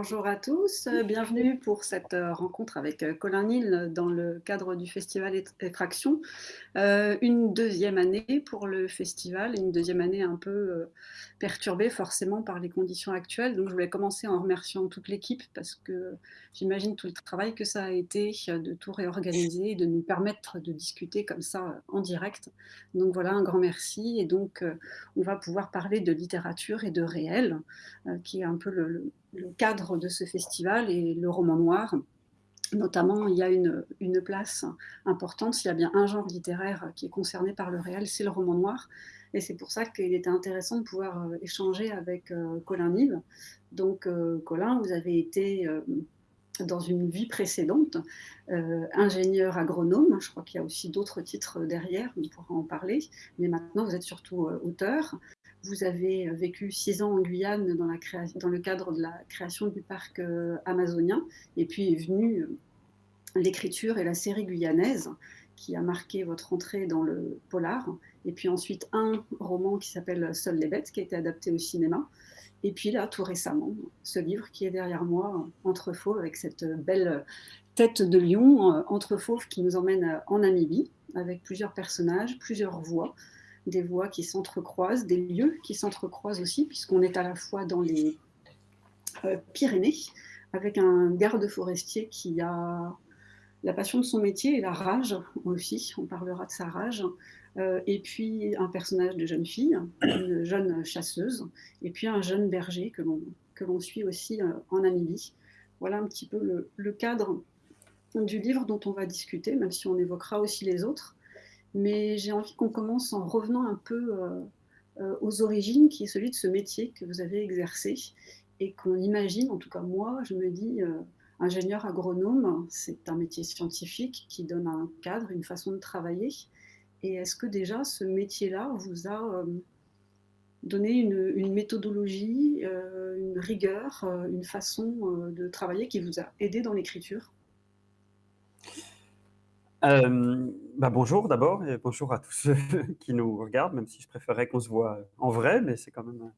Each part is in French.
Bonjour à tous, euh, bienvenue pour cette euh, rencontre avec euh, Colin Nil dans le cadre du festival Effraction. une deuxième année pour le festival, une deuxième année un peu perturbée forcément par les conditions actuelles. Donc je voulais commencer en remerciant toute l'équipe parce que j'imagine tout le travail que ça a été de tout réorganiser et de nous permettre de discuter comme ça en direct. Donc voilà, un grand merci. Et donc on va pouvoir parler de littérature et de réel, qui est un peu le cadre de ce festival et le roman noir. Notamment, il y a une, place importante, s'il y a bien un genre littéraire qui est concerné par le réel, c'est le roman noir. Et c'est pour ça qu'il était intéressant de pouvoir euh, échanger avec euh, Colin Nive. Donc, euh, Colin, vous avez été dans une vie précédente, ingénieur agronome, je crois qu'il y a aussi d'autres titres derrière, on pourra en parler, mais maintenant vous êtes surtout auteur. Vous avez vécu six ans en Guyane dans, le cadre de la création du parc euh, amazonien, et puis est venue euh, l'écriture et la série guyanaise qui a marqué votre entrée dans le polar, et puis ensuite un roman qui s'appelle Seules les bêtes, qui a été adapté au cinéma, et puis là, tout récemment, ce livre qui est derrière moi, Entre fauves, avec cette belle tête de lion, euh, Entre fauves, qui nous emmène en Namibie, avec plusieurs personnages, plusieurs voix, des voies qui s'entrecroisent, des lieux qui s'entrecroisent aussi, puisqu'on est à la fois dans les euh, Pyrénées, avec un garde forestier qui a la passion de son métier et la rage aussi, on parlera de sa rage, euh, et puis un personnage de jeune fille, une jeune chasseuse, et puis un jeune berger que l'on suit aussi euh, en Namibie. Voilà un petit peu le cadre du livre dont on va discuter, même si on évoquera aussi les autres mais j'ai envie qu'on commence en revenant un peu euh, euh, aux origines, qui est celui de ce métier que vous avez exercé, et qu'on imagine, en tout cas moi, je me dis, euh, ingénieur agronome, c'est un métier scientifique qui donne un cadre, une façon de travailler. Et est-ce que déjà ce métier-là vous a donné une, méthodologie, une rigueur, une façon de travailler qui vous a aidé dans l'écriture? Bah bonjour d'abord et bonjour à tous ceux qui nous regardent, même si je préférerais qu'on se voit en vrai, mais c'est quand même.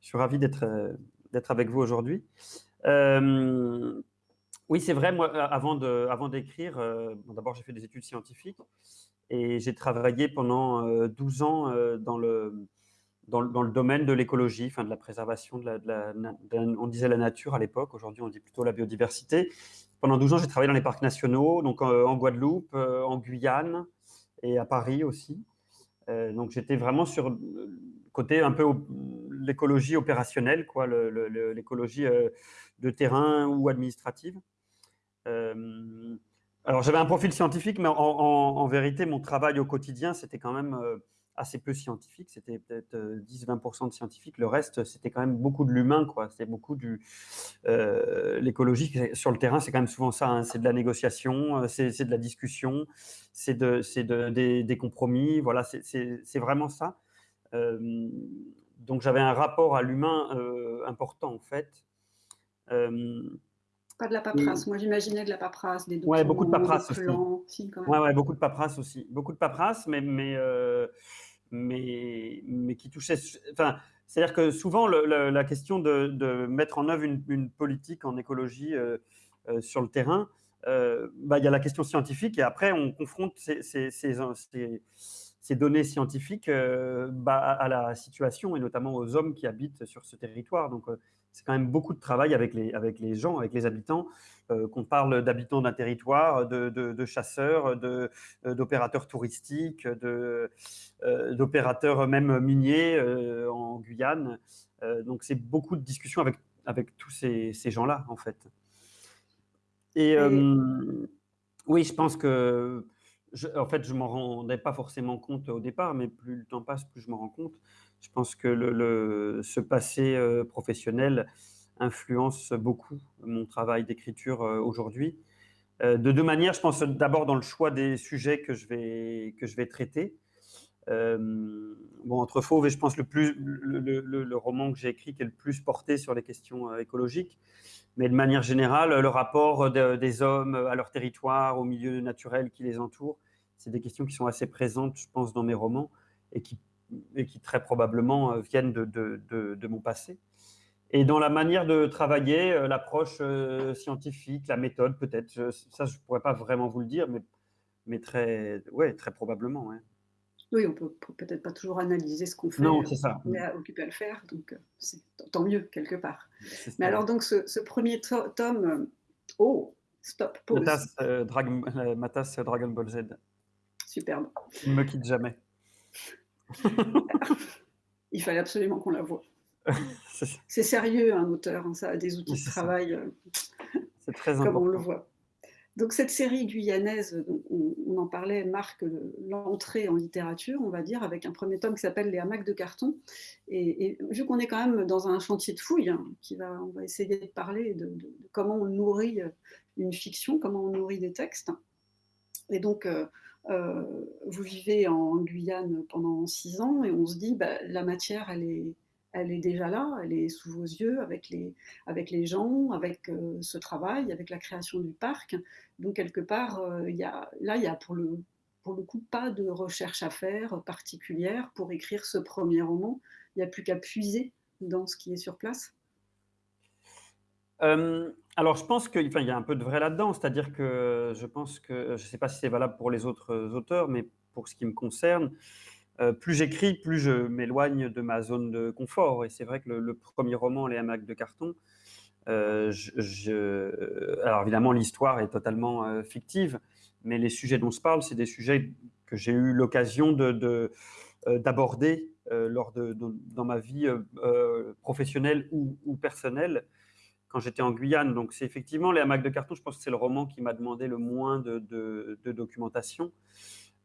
Je suis ravi d'être d'être avec vous aujourd'hui. Euh, oui, c'est vrai. Moi, avant avant d'écrire, euh, bon, d'abord j'ai fait des études scientifiques et j'ai travaillé pendant 12 ans dans le dans, le domaine de l'écologie, de la préservation de la, on disait la nature à l'époque. Aujourd'hui, on dit plutôt la biodiversité. Pendant 12 ans, j'ai travaillé dans les parcs nationaux, donc euh, en Guadeloupe, euh, en Guyane et à Paris aussi. Euh, donc j'étais vraiment sur le côté un peu l'écologie opérationnelle, l'écologie de terrain ou administrative. alors j'avais un profil scientifique, mais en, vérité, mon travail au quotidien, c'était quand même assez peu scientifique. C'était peut-être 10-20% euh, de scientifique. Le reste, c'était quand même beaucoup de l'humain. C'était beaucoup du euh, l'écologie sur le terrain. C'est quand même souvent ça. Hein. C'est de la négociation, euh, c'est de la discussion, c'est de, de, des, compromis. Voilà, c'est vraiment ça. donc j'avais un rapport à l'humain important en fait. Pas de la paperasse. Moi, j'imaginais de la paperasse, des documents, ouais, beaucoup de paperasse aussi. Ouais, ouais, beaucoup de paperasse aussi. Beaucoup de paperasse, mais, mais mais, qui touchait. Enfin, c'est-à-dire que souvent, la question de, mettre en œuvre une, politique en écologie euh, euh, sur le terrain, euh, bah, il y a la question scientifique et après, on confronte ces, données scientifiques bah, à la situation et notamment aux hommes qui habitent sur ce territoire. C'est quand même beaucoup de travail avec les, avec les gens, avec les habitants, euh, qu'on parle d'habitants d'un territoire, de, de, de chasseurs, d'opérateurs touristiques, d'opérateurs même miniers euh, en Guyane. Euh, donc c'est beaucoup de discussions avec, avec tous ces, ces gens-là, en fait. Et, oui, je pense que, en fait, je m'en rendais pas forcément compte au départ, mais plus le temps passe, plus je m'en rends compte. Je pense que le, ce passé euh, professionnel influence beaucoup mon travail d'écriture euh, aujourd'hui. Euh, de deux manières, je pense d'abord dans le choix des sujets que je vais, que je vais traiter. bon, entre fauve et je pense le, plus, le, roman que j'ai écrit qui est le plus porté sur les questions écologiques, mais de manière générale, le rapport des hommes à leur territoire, au milieu naturel qui les entoure, c'est des questions qui sont assez présentes, je pense, dans mes romans et qui et qui très probablement euh, viennent de, de, de, mon passé. Et dans la manière de travailler, l'approche scientifique, la méthode peut-être, ça je ne pourrais pas vraiment vous le dire, mais, mais très, ouais, très probablement. Oui, on peut peut-être pas toujours analyser ce qu'on fait. Non, c'est ça. On est occupé à le faire, donc c'est tant mieux quelque part. Mais alors donc ce, premier tome, oh, stop, pause. Matas, Matas Dragon Ball Z. Superbe. Il ne me quitte jamais. Il fallait absolument qu'on la voie. C'est sérieux, un auteur, hein, ça a des outils de travail. Euh, c'est très important. Comme on le voit. Donc cette série guyanaise, on, en parlait, marque l'entrée en littérature, on va dire, avec un premier tome qui s'appelle Les hamacs de carton. Et, vu qu'on est quand même dans un chantier de fouilles, hein, qui va, on va essayer de parler de, comment on nourrit une fiction, comment on nourrit des textes. Et donc, euh, euh, vous vivez en Guyane pendant six ans et on se dit, bah, la matière, elle est, déjà là, elle est sous vos yeux avec les, gens, avec euh, ce travail, avec la création du parc. Donc quelque part, euh, là, il n'y a pour le coup pas de recherche à faire particulière pour écrire ce premier roman. Il n'y a plus qu'à puiser dans ce qui est sur place. Alors, je pense qu'il y a un peu de vrai là-dedans, c'est-à-dire que je pense que, je ne sais pas si c'est valable pour les autres auteurs, mais pour ce qui me concerne, euh, plus j'écris, plus je m'éloigne de ma zone de confort. Et c'est vrai que le, premier roman, Les hamacs de carton, euh, alors évidemment, l'histoire est totalement euh, fictive, mais les sujets dont se parle, c'est des sujets que j'ai eu l'occasion d'aborder lors de, dans ma vie professionnelle ou, personnelle quand j'étais en Guyane. Donc c'est effectivement Les hamacs de carton, je pense que c'est le roman qui m'a demandé le moins de documentation.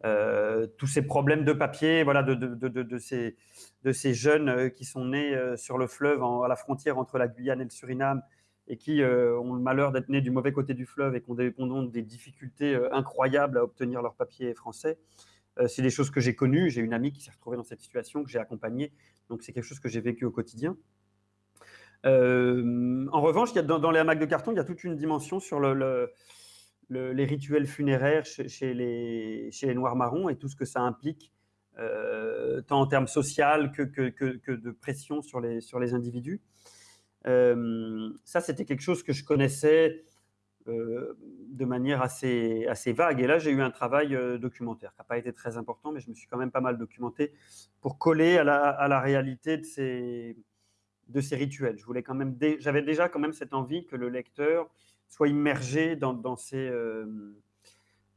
Euh, tous ces problèmes de papier, voilà, de, de, de, ces, de ces jeunes euh, qui sont nés euh, sur le fleuve, à la frontière entre la Guyane et le Suriname, et qui ont le malheur d'être nés du mauvais côté du fleuve et qui ont des, des difficultés incroyables à obtenir leur papier français. c'est des choses que j'ai connues. J'ai une amie qui s'est retrouvée dans cette situation, que j'ai accompagnée. Donc, c'est quelque chose que j'ai vécu au quotidien. En revanche, dans, les hamacs de carton, il y a toute une dimension sur le les rituels funéraires chez, les, Noirs marrons et tout ce que ça implique, euh, tant en termes social que, de pression sur les, individus. Euh, ça, c'était quelque chose que je connaissais euh, de manière assez, vague. Et là, j'ai eu un travail documentaire qui n'a pas été très important, mais je me suis quand même pas mal documenté pour coller à la réalité de ces, de ces rituels. Je j'avais déjà quand même cette envie que le lecteur soit immergé dans, dans, ces, euh,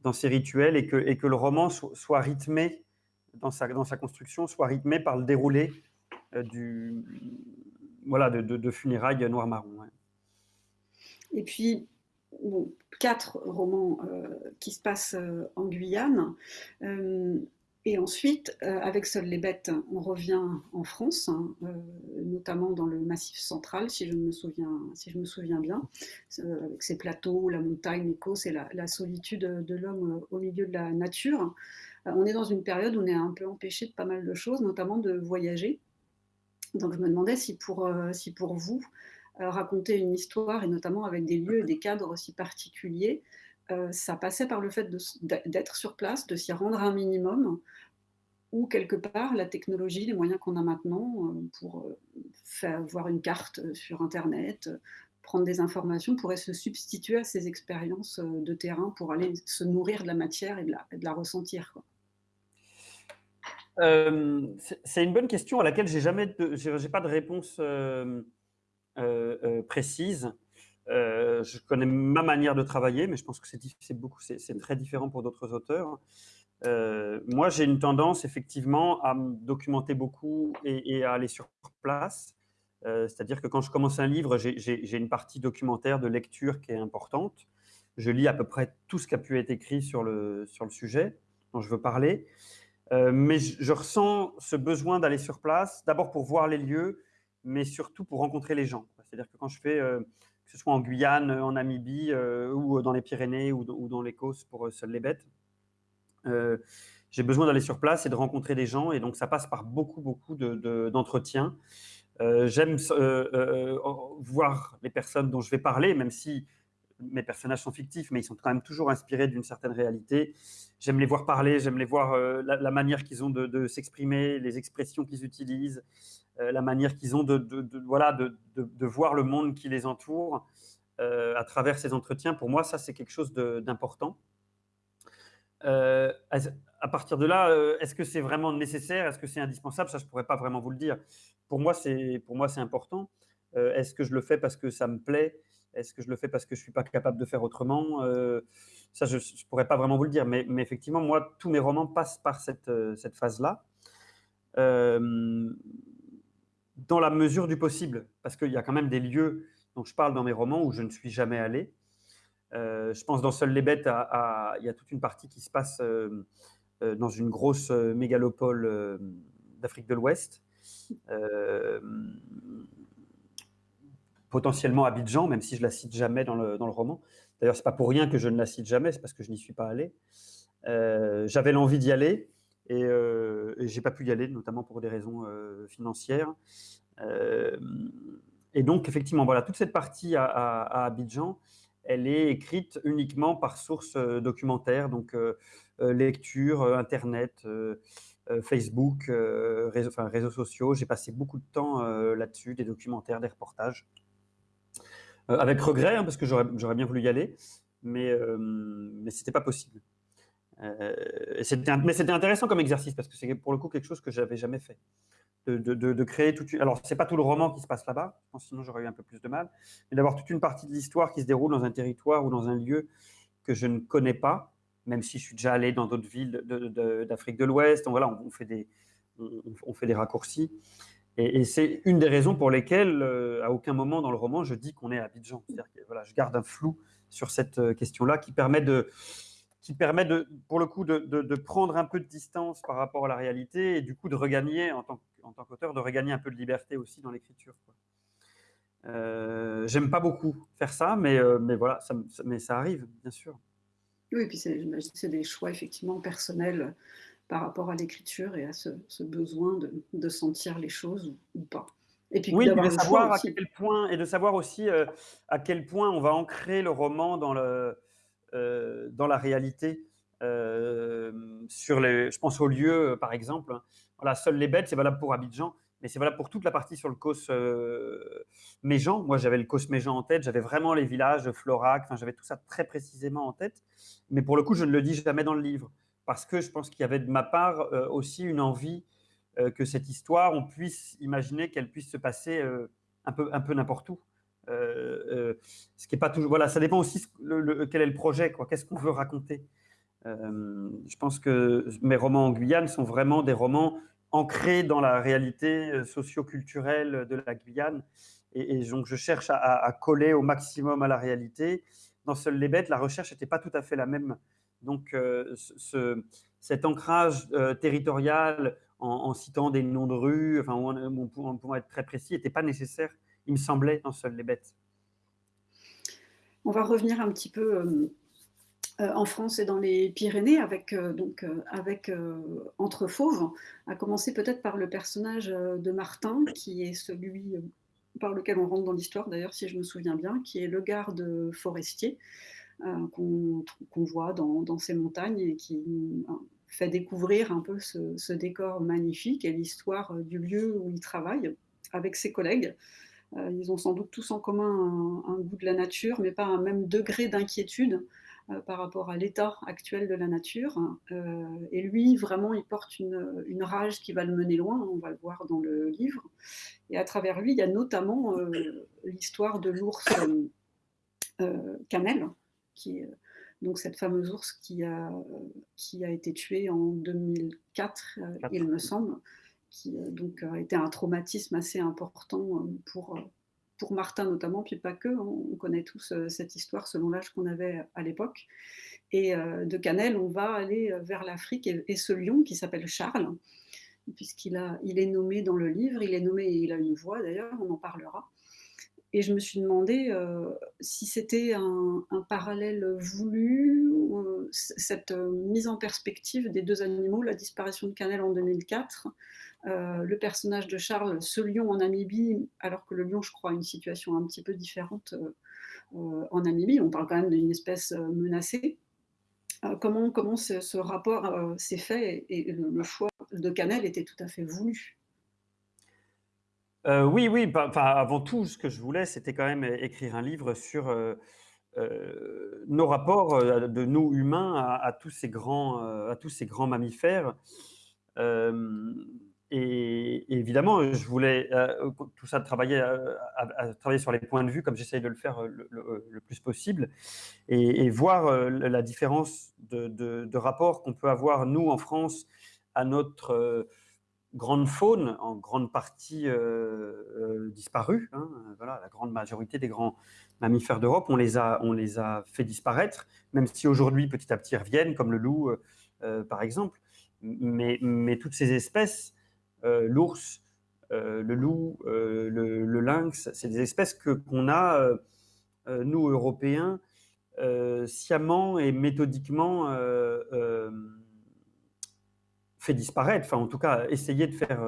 dans ces rituels et que, et que le roman soit, rythmé dans sa, dans sa construction, soit rythmé par le déroulé euh, du, voilà, de, de, funérailles noir-marron. Et puis, bon, quatre romans euh, qui se passent en Guyane. Et ensuite, euh, avec Seules les bêtes, on revient en France, hein, euh, notamment dans le Massif central, si je me souviens, bien, euh, avec ses plateaux, la montagne, l'Écosse et la, solitude de l'homme au milieu de la nature. on est dans une période où on est un peu empêché de pas mal de choses, notamment de voyager. Donc je me demandais si pour, si pour vous, raconter une histoire, et notamment avec des lieux et des cadres aussi particuliers, euh, ça passait par le fait d'être sur place, de s'y rendre un minimum, ou quelque part la technologie, les moyens qu'on a maintenant euh, pour euh, faire voir une carte sur Internet, prendre des informations, pourraient se substituer à ces expériences de terrain pour aller se nourrir de la matière et de la, ressentir. c'est une bonne question à laquelle j'ai jamais, pas de réponse précise. Euh, je connais ma manière de travailler, mais je pense que c'est très différent pour d'autres auteurs. Euh, moi, j'ai une tendance effectivement à me documenter beaucoup et, à aller sur place. Euh, c'est-à-dire que quand je commence un livre, j'ai une partie documentaire de lecture qui est importante. Je lis à peu près tout ce qui a pu être écrit sur le sujet dont je veux parler. mais je, ressens ce besoin d'aller sur place, d'abord pour voir les lieux, mais surtout pour rencontrer les gens. C'est-à-dire que quand je fais que ce soit en Guyane, en Namibie euh, ou dans les Pyrénées ou, dans l'Écosse pour euh, seules les bêtes. Euh, j'ai besoin d'aller sur place et de rencontrer des gens et donc ça passe par beaucoup, beaucoup d'entretiens. J'aime voir les personnes dont je vais parler, même si mes personnages sont fictifs, mais ils sont quand même toujours inspirés d'une certaine réalité. J'aime les voir parler, j'aime les voir la, manière qu'ils ont de, s'exprimer, les expressions qu'ils utilisent, la manière qu'ils ont de, voilà, de, voir le monde qui les entoure à travers ces entretiens. Pour moi, ça, c'est quelque chose d'important. à partir de là, est-ce que c'est vraiment nécessaire? Est-ce que c'est indispensable? Ça, je ne pourrais pas vraiment vous le dire. Pour moi, c'est important. Euh, est-ce que je le fais parce que ça me plaît? Est-ce que je le fais parce que je ne suis pas capable de faire autrement? Euh, Ça, je ne pourrais pas vraiment vous le dire. Mais, effectivement, moi, tous mes romans passent par cette, euh, phase-là. Dans la mesure du possible, parce qu'il y a quand même des lieux dont je parle dans mes romans où je ne suis jamais allé. je pense dans Seuls les bêtes, il y a toute une partie qui se passe dans une grosse mégalopole d'Afrique de l'Ouest potentiellement Abidjan, même si je la cite jamais dans le, dans le roman. D'ailleurs, c'est pas pour rien que je ne la cite jamais, c'est parce que je n'y suis pas allé. Euh, j'avais l'envie d'y aller et, euh, et j'ai pas pu y aller, notamment pour des raisons euh, financières. Euh, et donc, effectivement, voilà, toute cette partie à, Abidjan, elle est écrite uniquement par source documentaire, donc lecture, Internet, Facebook, réseaux, sociaux. J'ai passé beaucoup de temps là-dessus, des documentaires, des reportages. Euh, avec regret, hein, parce que j'aurais bien voulu y aller, mais, euh, mais ce n'était pas possible. Euh, mais c'était intéressant comme exercice, parce que c'est pour le coup quelque chose que je n'avais jamais fait. De, de, créer tout Alors, ce n'est pas tout le roman qui se passe là-bas, sinon j'aurais eu un peu plus de mal, mais d'avoir toute une partie de l'histoire qui se déroule dans un territoire ou dans un lieu que je ne connais pas, même si je suis déjà allé dans d'autres villes d'Afrique de, l'Ouest. Voilà, on, fait des, on fait des raccourcis. Et, c'est une des raisons pour lesquelles, euh, à aucun moment dans le roman, je dis qu'on est à Abidjan. Voilà, je garde un flou sur cette euh, question-là qui permet de, qui permet de, pour le coup, de, de, prendre un peu de distance par rapport à la réalité et du coup de regagner, en tant, en tant qu'auteur, de regagner un peu de liberté aussi dans l'écriture. Euh, J'aime pas beaucoup faire ça, mais, euh, mais voilà, ça, mais ça arrive, bien sûr. Oui, et puis c'est des choix effectivement personnels par rapport à l'écriture et à ce, besoin de, sentir les choses ou, pas. Et puis oui, de savoir à quel point et de savoir aussi euh, à quel point on va ancrer le roman dans le euh, dans la réalité. Euh, sur les, je pense aux lieux, par exemple. Voilà, seules les bêtes, c'est valable pour Abidjan, mais c'est valable pour toute la partie sur le Causse Méjean. Moi, j'avais le Causse Méjean en tête, j'avais vraiment les villages, Florac, j'avais tout ça très précisément en tête. Mais pour le coup, je ne le dis jamais dans le livre parce que je pense qu'il y avait de ma part euh, aussi une envie euh, que cette histoire, on puisse imaginer qu'elle puisse se passer euh, un peu, un peu n'importe où. Ce qui est pas toujours. Voilà, ça dépend aussi quel est le projet, quoi. Qu'est-ce qu'on veut raconter? je pense que mes romans en Guyane sont vraiment des romans ancrés dans la réalité socio-culturelle de la Guyane. Et, donc, je cherche à, coller au maximum à la réalité. Dans Seules les bêtes, la recherche n'était pas tout à fait la même donc, euh, ce, cet ancrage euh, territorial en, citant des noms de rues, enfin, on, pouvant être très précis, n'était pas nécessaire, il me semblait, dans Seules les bêtes. On va revenir un petit peu euh, en France et dans les Pyrénées avec, donc, avec Entre Fauves, à commencer peut-être par le personnage de Martin, qui est celui par lequel on rentre dans l'histoire, d'ailleurs, si je me souviens bien, qui est le garde forestier. Euh, qu'on voit dans, ces montagnes et qui euh, fait découvrir un peu ce, décor magnifique et l'histoire euh, du lieu où il travaille avec ses collègues. Ils ont sans doute tous en commun un, goût de la nature, mais pas un même degré d'inquiétude par rapport à l'état actuel de la nature. et lui, vraiment, il porte une, une, rage qui va le mener loin, on va le voir dans le livre. Et à travers lui, il y a notamment l'histoire de l'ours Camel, qui donc cette fameuse ours qui a, qui a été tuée en 2004, euh, il me semble, qui euh, donc a été un traumatisme assez important euh, pour, pour Martin notamment, puis pas que, on connaît tous cette histoire selon l'âge qu'on avait à l'époque. Et de Canel, on va aller vers l'Afrique et, ce lion qui s'appelle Charles, puisqu'il a, il est nommé dans le livre, il est nommé et il a une voix d'ailleurs, on en parlera. Et je me suis demandé euh, si c'était un, parallèle voulu, euh, cette euh, mise en perspective des deux animaux, la disparition de Canel en 2004, le personnage de Charles, ce lion en Namibie, alors que le lion, je crois, a une situation un petit peu différente en Namibie. On parle quand même d'une espèce menacée. comment comment ce, rapport s'est fait et, le, choix de Canel était tout à fait voulu? Oui, oui. Bah, avant tout, ce que je voulais, c'était quand même écrire un livre sur euh, nos rapports euh, de nous humains à, tous ces grands, euh, à tous ces grands mammifères. Et, évidemment, je voulais tout ça travailler, à, travailler sur les points de vue comme j'essaye de le faire le, plus possible et, voir la différence de, rapport qu'on peut avoir, nous, en France, à notre grande faune, en grande partie disparue. Hein, voilà, la grande majorité des grands mammifères d'Europe, on, les a, on les a fait disparaître, même si aujourd'hui, petit à petit, reviennent, comme le loup, euh, euh, par exemple. Mais, toutes ces espèces, euh, l'ours, le loup, le, lynx, c'est des espèces que qu'on a, nous, Européens, sciemment et méthodiquement fait disparaître, enfin en tout cas essayé de faire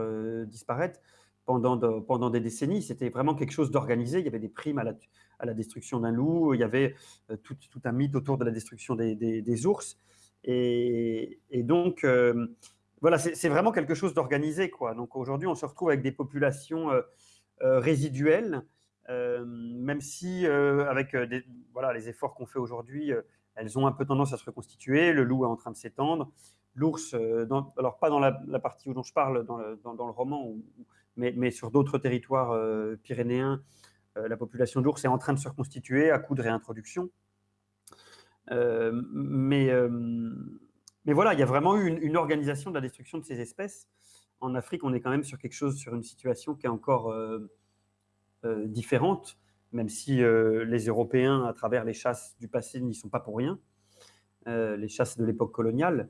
disparaître pendant, pendant des décennies. C'était vraiment quelque chose d'organisé. Il y avait des primes à la, à la destruction d'un loup. Il y avait euh, tout, tout, un mythe autour de la destruction des, des, ours. Et, donc, euh, voilà, c'est vraiment quelque chose d'organisé. quoi. Donc aujourd'hui, on se retrouve avec des populations euh, résiduelles, même si avec voilà, les efforts qu'on fait aujourd'hui, elles ont un peu tendance à se reconstituer. Le loup est en train de s'étendre. L'ours, alors pas dans la, partie où dont je parle dans le, dans, le roman, mais, mais, sur d'autres territoires pyrénéens, euh, la population d'ours est en train de se reconstituer à coup de réintroduction. Euh, mais, euh, mais voilà, il y a vraiment eu une, organisation de la destruction de ces espèces. En Afrique, on est quand même sur quelque chose, sur une situation qui est encore différente, même si les Européens, à travers les chasses du passé, n'y sont pas pour rien, les chasses de l'époque coloniale.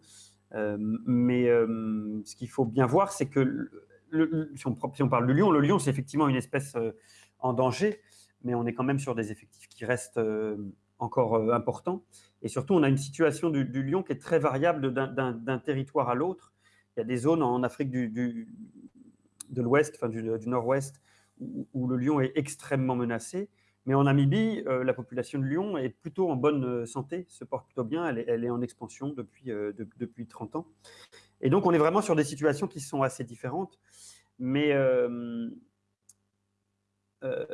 mais ce qu'il faut bien voir, c'est que si, on, si, on, parle du lion, le lion, c'est effectivement une espèce en danger, mais on est quand même sur des effectifs qui restent euh, encore euh, importants. Et surtout, on a une situation du, lion qui est très variable d'un territoire à l'autre. Il y a des zones en Afrique du, de l'Ouest, enfin du, Nord-Ouest, où, le lion est extrêmement menacé. Mais en Namibie, euh, la population de lion est plutôt en bonne santé, se porte plutôt bien, elle est, en expansion depuis, depuis 30 ans. Et donc, on est vraiment sur des situations qui sont assez différentes. Mais euh,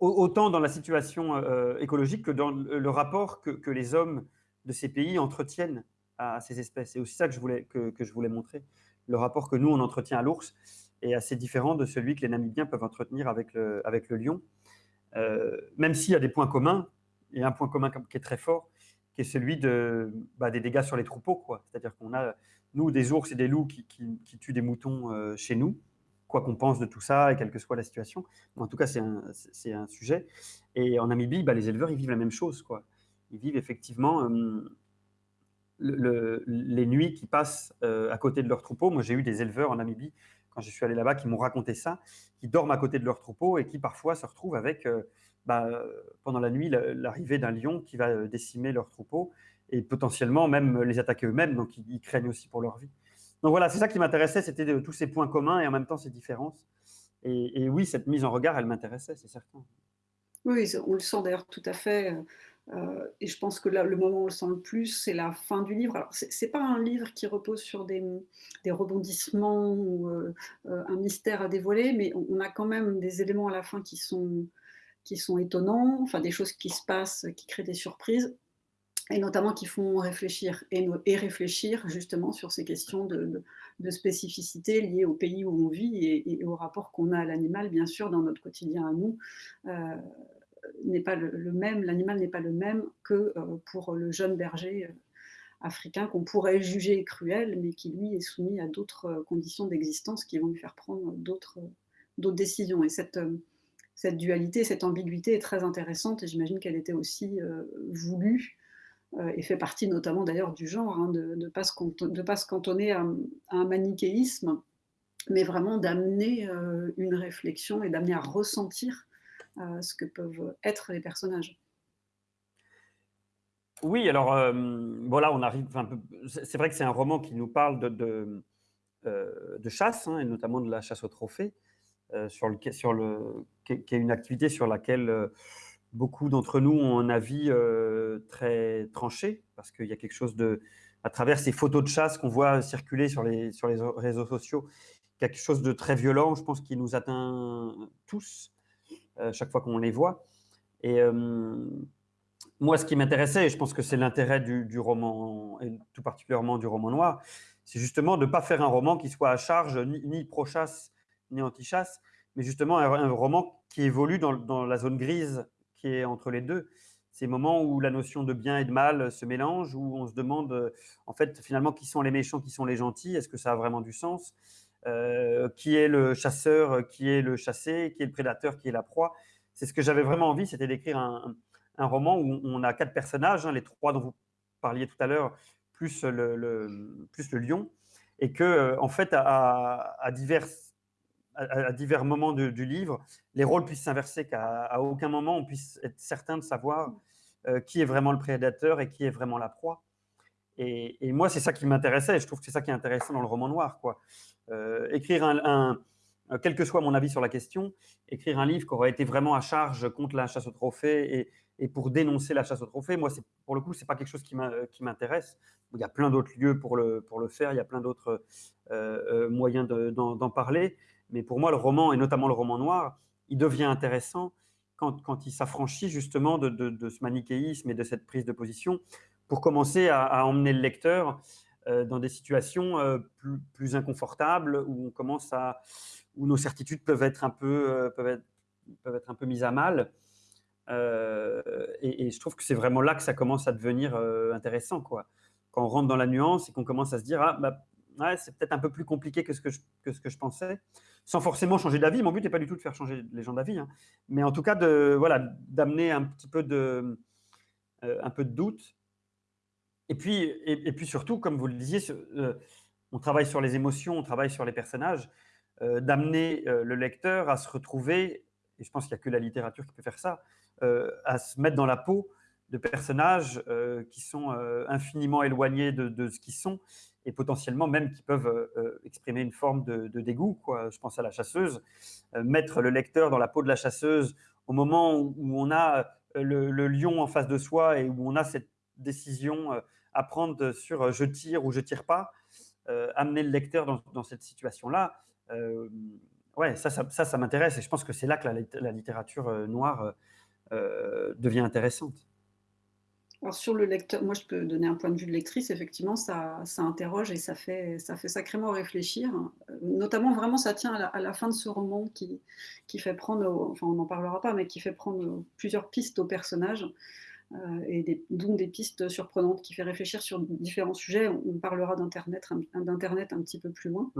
autant dans la situation euh, écologique que dans le rapport que, les hommes de ces pays entretiennent à ces espèces. C'est aussi ça que je, voulais, que, je voulais montrer. Le rapport que nous, on entretient à l'ours est assez différent de celui que les Namibiens peuvent entretenir avec le, lion. Euh, même s'il y a des points communs, a un point commun qui est très fort, qui est celui de, bah, des dégâts sur les troupeaux. C'est-à-dire qu'on a, nous, des ours et des loups qui, tuent des moutons chez nous quoi qu'on pense de tout ça et quelle que soit la situation. en tout cas, c'est un, sujet. Et en Namibie, bah, les éleveurs, ils vivent la même chose. Ils vivent effectivement euh, le, les nuits qui passent euh, à côté de leurs troupeaux. Moi, j'ai eu des éleveurs en Namibie, quand je suis allé là-bas, qui m'ont raconté ça, qui dorment à côté de leurs troupeaux et qui parfois se retrouvent avec, euh, bah, pendant la nuit, l'arrivée d'un lion qui va décimer leurs troupeaux et potentiellement même les attaquer eux-mêmes. Donc, ils craignent aussi pour leur vie. Donc voilà, c'est ça qui m'intéressait, c'était tous ces points communs et en même temps ces différences. Et, oui, cette mise en regard, elle m'intéressait, c'est certain. Oui, on le sent d'ailleurs tout à fait. Euh, et je pense que là, le moment où on le sent le plus, c'est la fin du livre. Alors, ce n'est pas un livre qui repose sur des, rebondissements ou euh, euh, un mystère à dévoiler, mais on, a quand même des éléments à la fin qui sont, qui sont étonnants, enfin des choses qui se passent, qui créent des surprises et notamment qui font réfléchir et, réfléchir justement sur ces questions de, spécificité liées au pays où on vit et, au rapport qu'on a à l'animal, bien sûr, dans notre quotidien à nous. Euh, n'est pas le, même, l'animal n'est pas le même que euh, pour le jeune berger euh, africain qu'on pourrait juger cruel, mais qui lui est soumis à d'autres conditions d'existence qui vont lui faire prendre d'autres décisions. Et cette, dualité, cette ambiguïté est très intéressante et j'imagine qu'elle était aussi voulue et fait partie notamment d'ailleurs du genre, hein, de ne pas, se cantonner à, un manichéisme, mais vraiment d'amener euh, une réflexion et d'amener à ressentir euh, ce que peuvent être les personnages. Oui, alors voilà, on arrive. C'est vrai que c'est un roman qui nous parle de, de chasse, hein, et notamment de la chasse au trophée, sur le, qui, est une activité sur laquelle beaucoup d'entre nous ont un avis très tranché, parce qu'il y a quelque chose de, à travers ces photos de chasse qu'on voit circuler sur les, sur les réseaux sociaux, quelque chose de très violent, je pense, qui nous atteint tous, chaque fois qu'on les voit. Et moi, ce qui m'intéressait, et je pense que c'est l'intérêt du, roman, et tout particulièrement du roman noir, c'est justement de ne pas faire un roman qui soit à charge ni, pro-chasse ni anti-chasse, mais justement un, roman qui évolue dans, la zone grise entre les deux. Ces moments où la notion de bien et de mal se mélange, où on se demande en fait finalement qui sont les méchants, qui sont les gentils, est-ce que ça a vraiment du sens? Euh, Qui est le chasseur, qui est le chassé, qui est le prédateur, qui est la proie? C'est ce que j'avais vraiment envie, c'était d'écrire un, roman où on a quatre personnages, hein, les trois dont vous parliez tout à l'heure, plus le, plus le lion, et que, euh, en fait, à, à, divers moments du livre, les rôles puissent s'inverser, qu'à aucun moment on puisse être certain de savoir euh, qui est vraiment le prédateur et qui est vraiment la proie. Et, moi, c'est ça qui m'intéressait, et je trouve que c'est ça qui est intéressant dans le roman noir. Quoi. Euh, écrire un, quel que soit mon avis sur la question, écrire un livre qui aurait été vraiment à charge contre la chasse au trophée et, et pour dénoncer la chasse au trophée. Moi, pour le coup, ce n'est pas quelque chose qui m'intéresse. Il y a plein d'autres lieux pour le, pour le faire, il y a plein d'autres euh, euh, moyens d'en parler. Mais pour moi, le roman, et notamment le roman noir, il devient intéressant quand, quand il s'affranchit justement de, de, ce manichéisme et de cette prise de position pour commencer à, emmener le lecteur euh, dans des situations plus, plus, inconfortables où on commence à où nos certitudes peuvent être un peu peuvent être, peuvent être un peu mises à mal euh, et, je trouve que c'est vraiment là que ça commence à devenir euh, intéressant. Quoi. Quand on rentre dans la nuance et qu'on commence à se dire, ah, bah, ouais, c'est peut-être un peu plus compliqué que ce que que ce que je pensais, sans forcément changer d'avis. Mon but n'est pas du tout de faire changer les gens d'avis, hein. mais en tout cas de voilà d'amener un petit peu de euh, un peu de doute. Et puis et, puis surtout, comme vous le disiez, on travaille sur les émotions, on travaille sur les personnages, d'amener le lecteur à se retrouver. Et je pense qu'il n'y a que la littérature qui peut faire ça, euh, à se mettre dans la peau de personnages euh, qui sont euh, infiniment éloignés de, ce qu'ils sont et potentiellement même qui peuvent exprimer une forme de, dégoût. Quoi. Je pense à la chasseuse. mettre le lecteur dans la peau de la chasseuse au moment où, on a le, lion en face de soi et où on a cette décision à prendre sur je tire ou je tire pas, amener le lecteur dans, cette situation-là, ouais, ça, ça, ça, m'intéresse et je pense que c'est là que la littérature noire euh, devient intéressante. Alors sur le lecteur, moi je peux donner un point de vue de lectrice, effectivement ça, ça interroge et ça fait, ça fait sacrément réfléchir. Notamment vraiment ça tient à la, fin de ce roman qui, qui fait prendre, enfin on n'en parlera pas, mais qui fait prendre plusieurs pistes aux personnages. Euh, et des, dont des pistes surprenantes qui fait réfléchir sur différents sujets. On, parlera d'Internet d'Internet un petit peu plus loin.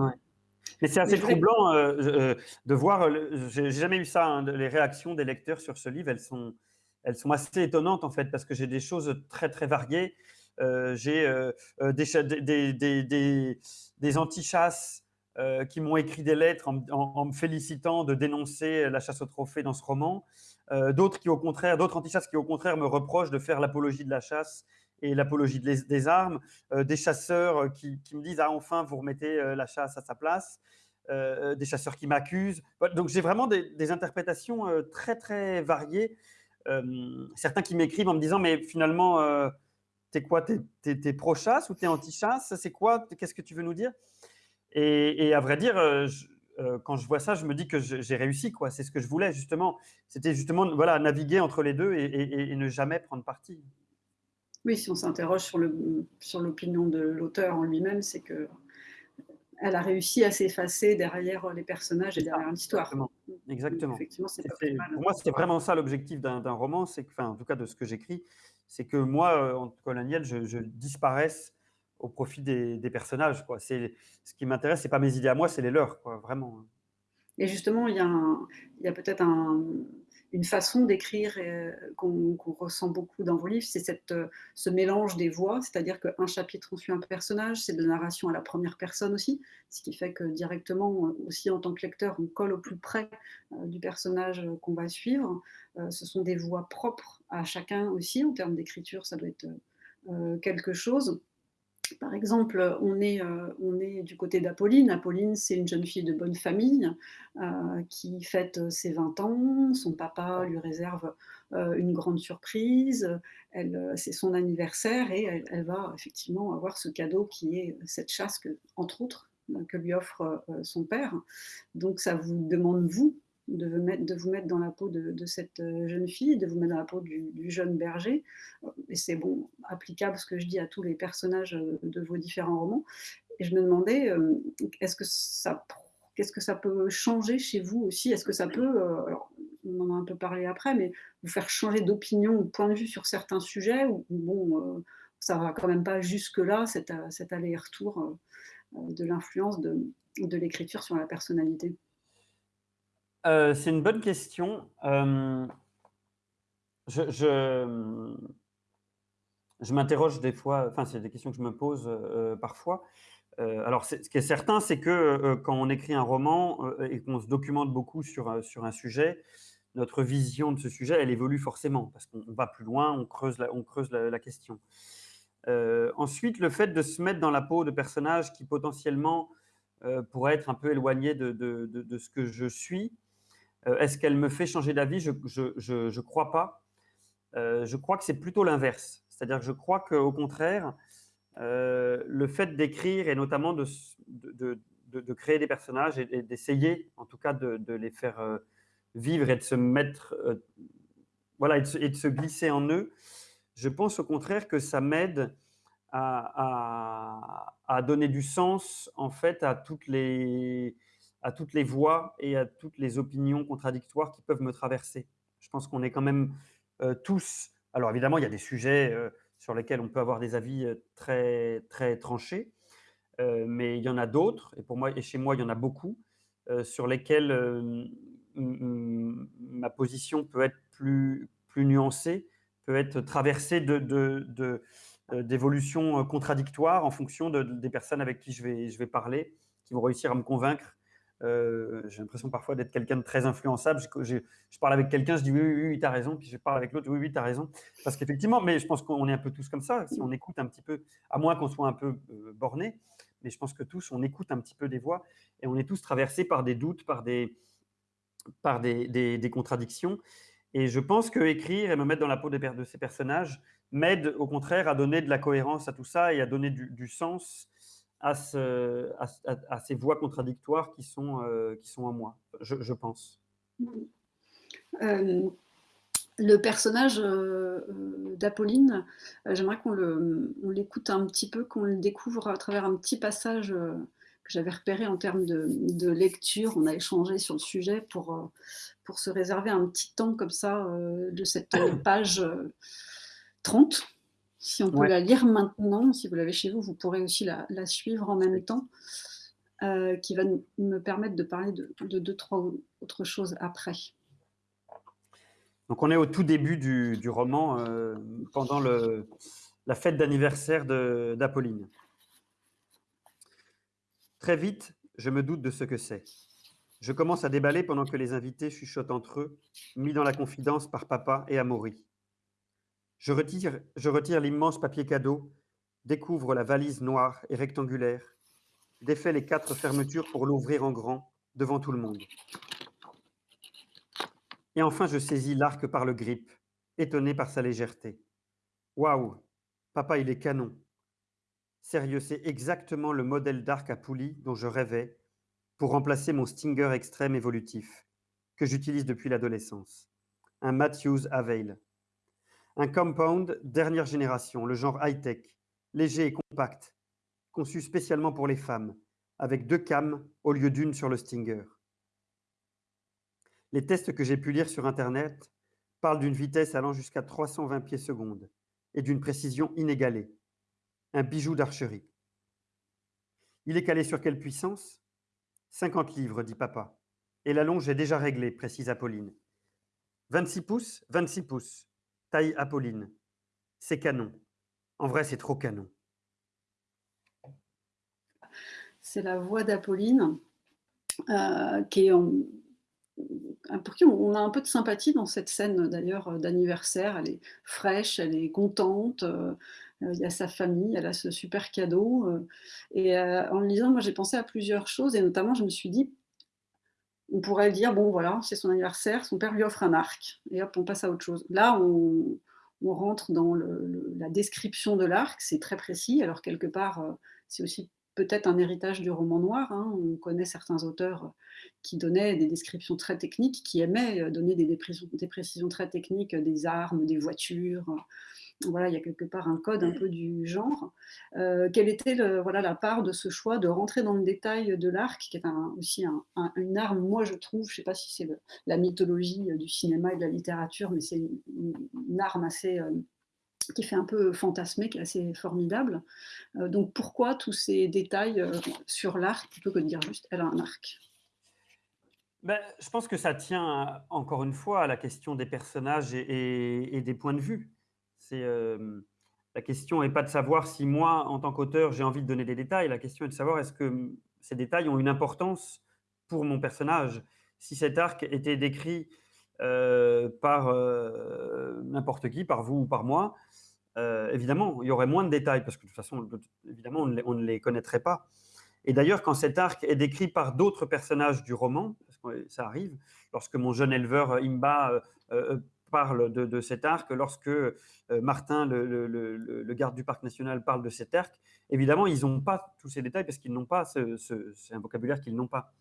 Mais c'est assez troublant euh, euh, de voir, j'ai jamais eu ça, hein, les réactions des lecteurs sur ce livre, elles sont, elles sont assez étonnantes en fait, parce que j'ai des choses très très variées. j'ai des, des, des, des anti-chasses qui m'ont écrit des lettres en, me félicitant de dénoncer la chasse au trophée dans ce roman. d'autres qui au contraire, d'autres anti-chasses qui au contraire me reprochent de faire l'apologie de la chasse et l'apologie des, armes, euh, des chasseurs euh, qui, me disent ah enfin vous remettez euh, la chasse à sa place, des chasseurs qui m'accusent. Donc j'ai vraiment des, interprétations très très variées. Certains qui m'écrivent en me disant mais finalement t'es quoi T'es es, pro-chasse ou t'es anti-chasse? C'est quoi? Qu'est-ce que tu veux nous dire? Et, à vrai dire, quand je vois ça, je me dis que j'ai réussi. quoi. C'est ce que je voulais justement. C'était justement voilà naviguer entre les deux et, ne jamais prendre parti. Oui, si on s'interroge sur l'opinion de l'auteur en lui-même, c'est que elle a réussi à s'effacer derrière les personnages et derrière l'histoire. Exactement. Effectivement, pour moi, c'était vraiment ça l'objectif d'un roman, c'est que, enfin, en tout cas de ce que j'écris, c'est que moi, euh, en colonial, je, je, disparaisse au profit des, des personnages. Quoi. Ce qui m'intéresse, c'est pas mes idées à moi, c'est les leurs, quoi, vraiment. Et justement, il y a, a peut-être un, une façon d'écrire euh, qu'on ressent beaucoup dans vos livres, c'est euh, ce mélange des voix, c'est-à-dire qu'un chapitre on suit un personnage, c'est de narration à la première personne aussi, ce qui fait que directement, euh, aussi en tant que lecteur, on colle au plus près du personnage qu'on va suivre. ce sont des voix propres à chacun aussi, en termes d'écriture, ça doit être quelque chose. Par exemple, on est, euh, on est du côté d'Apolline. Apolline, c'est une jeune fille de bonne famille euh, qui fête ses 20 ans. Son papa lui réserve euh, une grande surprise. c'est son anniversaire et elle, va effectivement avoir ce cadeau qui est cette chasse, que, entre autres, que lui offre son père. Donc ça vous demande, vous, de vous, mettre, dans la peau de, cette euh, jeune fille, de vous mettre dans la peau du, jeune berger. Et c'est bon, applicable ce que je dis à tous les personnages euh, de vos différents romans. Et je me demandais, euh, est-ce que ça, qu'est-ce que ça peut changer chez vous aussi? Est-ce que ça peut, on en a un peu parlé après, mais vous faire changer d'opinion ou de point de vue sur certains sujets ou bon, ça va quand même pas jusque-là, cet, aller-retour de l'influence de l'écriture sur la personnalité? Euh, c'est une bonne question. Euh, je, je, m'interroge des fois, enfin, c'est des questions que je me pose euh, parfois. alors, ce qui est certain, c'est que quand on écrit un roman et qu'on se documente beaucoup sur, sur un sujet, notre vision de ce sujet, elle évolue forcément, parce qu'on va plus loin, on creuse la, on creuse la, question. ensuite, le fait de se mettre dans la peau de personnages qui potentiellement pourraient être un peu éloignés de, de, de ce que je suis, est-ce qu'elle me fait changer d'avis? Je ne crois pas. Euh, je crois que c'est plutôt l'inverse. C'est-à-dire que je crois qu'au contraire, euh, le fait d'écrire et notamment de, de, créer des personnages et, d'essayer en tout cas de, les faire vivre et de se mettre, voilà, et de se, glisser en eux, je pense au contraire que ça m'aide à, à, donner du sens en fait à toutes les, à toutes les voix et à toutes les opinions contradictoires qui peuvent me traverser. Je pense qu'on est quand même euh, tous. Alors évidemment, il y a des sujets euh, sur lesquels on peut avoir des avis euh, très très tranchés, mais il y en a d'autres. Et et chez moi, il y en a beaucoup sur lesquels ma position peut être plus plus nuancée, peut être traversée de, de, contradictoires en fonction des personnes avec qui je vais, je vais parler, qui vont réussir à me convaincre euh, j'ai l'impression parfois d'être quelqu'un de très influençable. Je, parle avec quelqu'un, je dis oui, oui, oui, tu as raison. Puis je parle avec l'autre, oui, oui, tu as raison. Parce qu'effectivement, mais je pense qu'on est un peu tous comme ça. Si on écoute un petit peu, à moins qu'on soit un peu euh, borné, mais je pense que tous, on écoute un petit peu des voix et on est tous traversés par des doutes, par des, par des, des, contradictions. Et je pense que écrire et me mettre dans la peau de, ces personnages m'aide au contraire à donner de la cohérence à tout ça et à donner du sens à, ces voix contradictoires qui sont, euh, qui sont en moi, je, pense. Euh, le personnage euh, d'Apolline, j'aimerais qu'on l'écoute un petit peu, qu'on le découvre à travers un petit passage que j'avais repéré en termes de, de, lecture. On a échangé sur le sujet pour, pour se réserver un petit temps comme ça de cette page 30 si on peut la lire maintenant, si vous l'avez chez vous, vous pourrez aussi la, suivre en même temps, euh, qui va me permettre de parler de, deux, trois autres choses après. Donc on est au tout début du, roman, euh, pendant le, la fête d'anniversaire d'Apolline. Très vite, je me doute de ce que c'est. Je commence à déballer pendant que les invités chuchotent entre eux, mis dans la confidence par papa et Amaury. Je retire, l'immense papier cadeau, découvre la valise noire et rectangulaire, défais les quatre fermetures pour l'ouvrir en grand devant tout le monde. Et enfin, je saisis l'arc par le grip, étonné par sa légèreté. Waouh, papa, il est canon. Sérieux, c'est exactement le modèle d'arc à poulie dont je rêvais pour remplacer mon Stinger extrême évolutif, que j'utilise depuis l'adolescence. Un Matthews Avail. Un compound dernière génération, le genre high-tech, léger et compact, conçu spécialement pour les femmes, avec deux cams au lieu d'une sur le Stinger. Les tests que j'ai pu lire sur Internet parlent d'une vitesse allant jusqu'à 320 pieds secondes et d'une précision inégalée. Un bijou d'archerie. Il est calé sur quelle puissance? 50 livres, dit papa. Et la longe est déjà réglée, précise Apolline. 26 pouces 26 pouces taille Apolline. C'est canon. En vrai, c'est trop canon. C'est la voix d'Apolline, euh, qui est pour qui on a un peu de sympathie dans cette scène d'ailleurs d'anniversaire. Elle est fraîche, elle est contente, euh, il y a sa famille, elle a ce super cadeau. et en le lisant, moi j'ai pensé à plusieurs choses et notamment je me suis dit, on pourrait dire, bon voilà, c'est son anniversaire, son père lui offre un arc, et hop, on passe à autre chose. Là, on, rentre dans la description de l'arc, c'est très précis, alors quelque part, c'est aussi peut-être un héritage du roman noir. Hein. On connaît certains auteurs qui donnaient des descriptions très techniques, qui aimaient donner des, des précisions très techniques des armes, des voitures, voilà, il y a quelque part un code un peu du genre. Euh, quelle était le, voilà, la part de ce choix de rentrer dans le détail de l'arc, qui est aussi une arme, moi je trouve, je ne sais pas si c'est la mythologie du cinéma et de la littérature, mais c'est une, arme assez... Euh, qui fait un peu fantasmer, qui est assez formidable. Euh, donc pourquoi tous ces détails sur l'arc plutôt que de dire juste elle a un arc? Ben, je pense que ça tient encore une fois à la question des personnages et des points de vue. La question n'est pas de savoir si moi, en tant qu'auteur, j'ai envie de donner des détails. La question est de savoir est-ce que ces détails ont une importance pour mon personnage? Si cet arc était décrit par n'importe qui, par vous ou par moi, évidemment, il y aurait moins de détails parce que de toute façon, évidemment, on ne les connaîtrait pas. Et d'ailleurs, quand cet arc est décrit par d'autres personnages du roman, parce que ça arrive, lorsque mon jeune éleveur Imba parle de, cet arc, lorsque euh, Martin, le, garde du parc national, parle de cet arc, évidemment, ils n'ont pas tous ces détails parce qu'ils n'ont pas, c'est un vocabulaire qu'ils n'ont pas.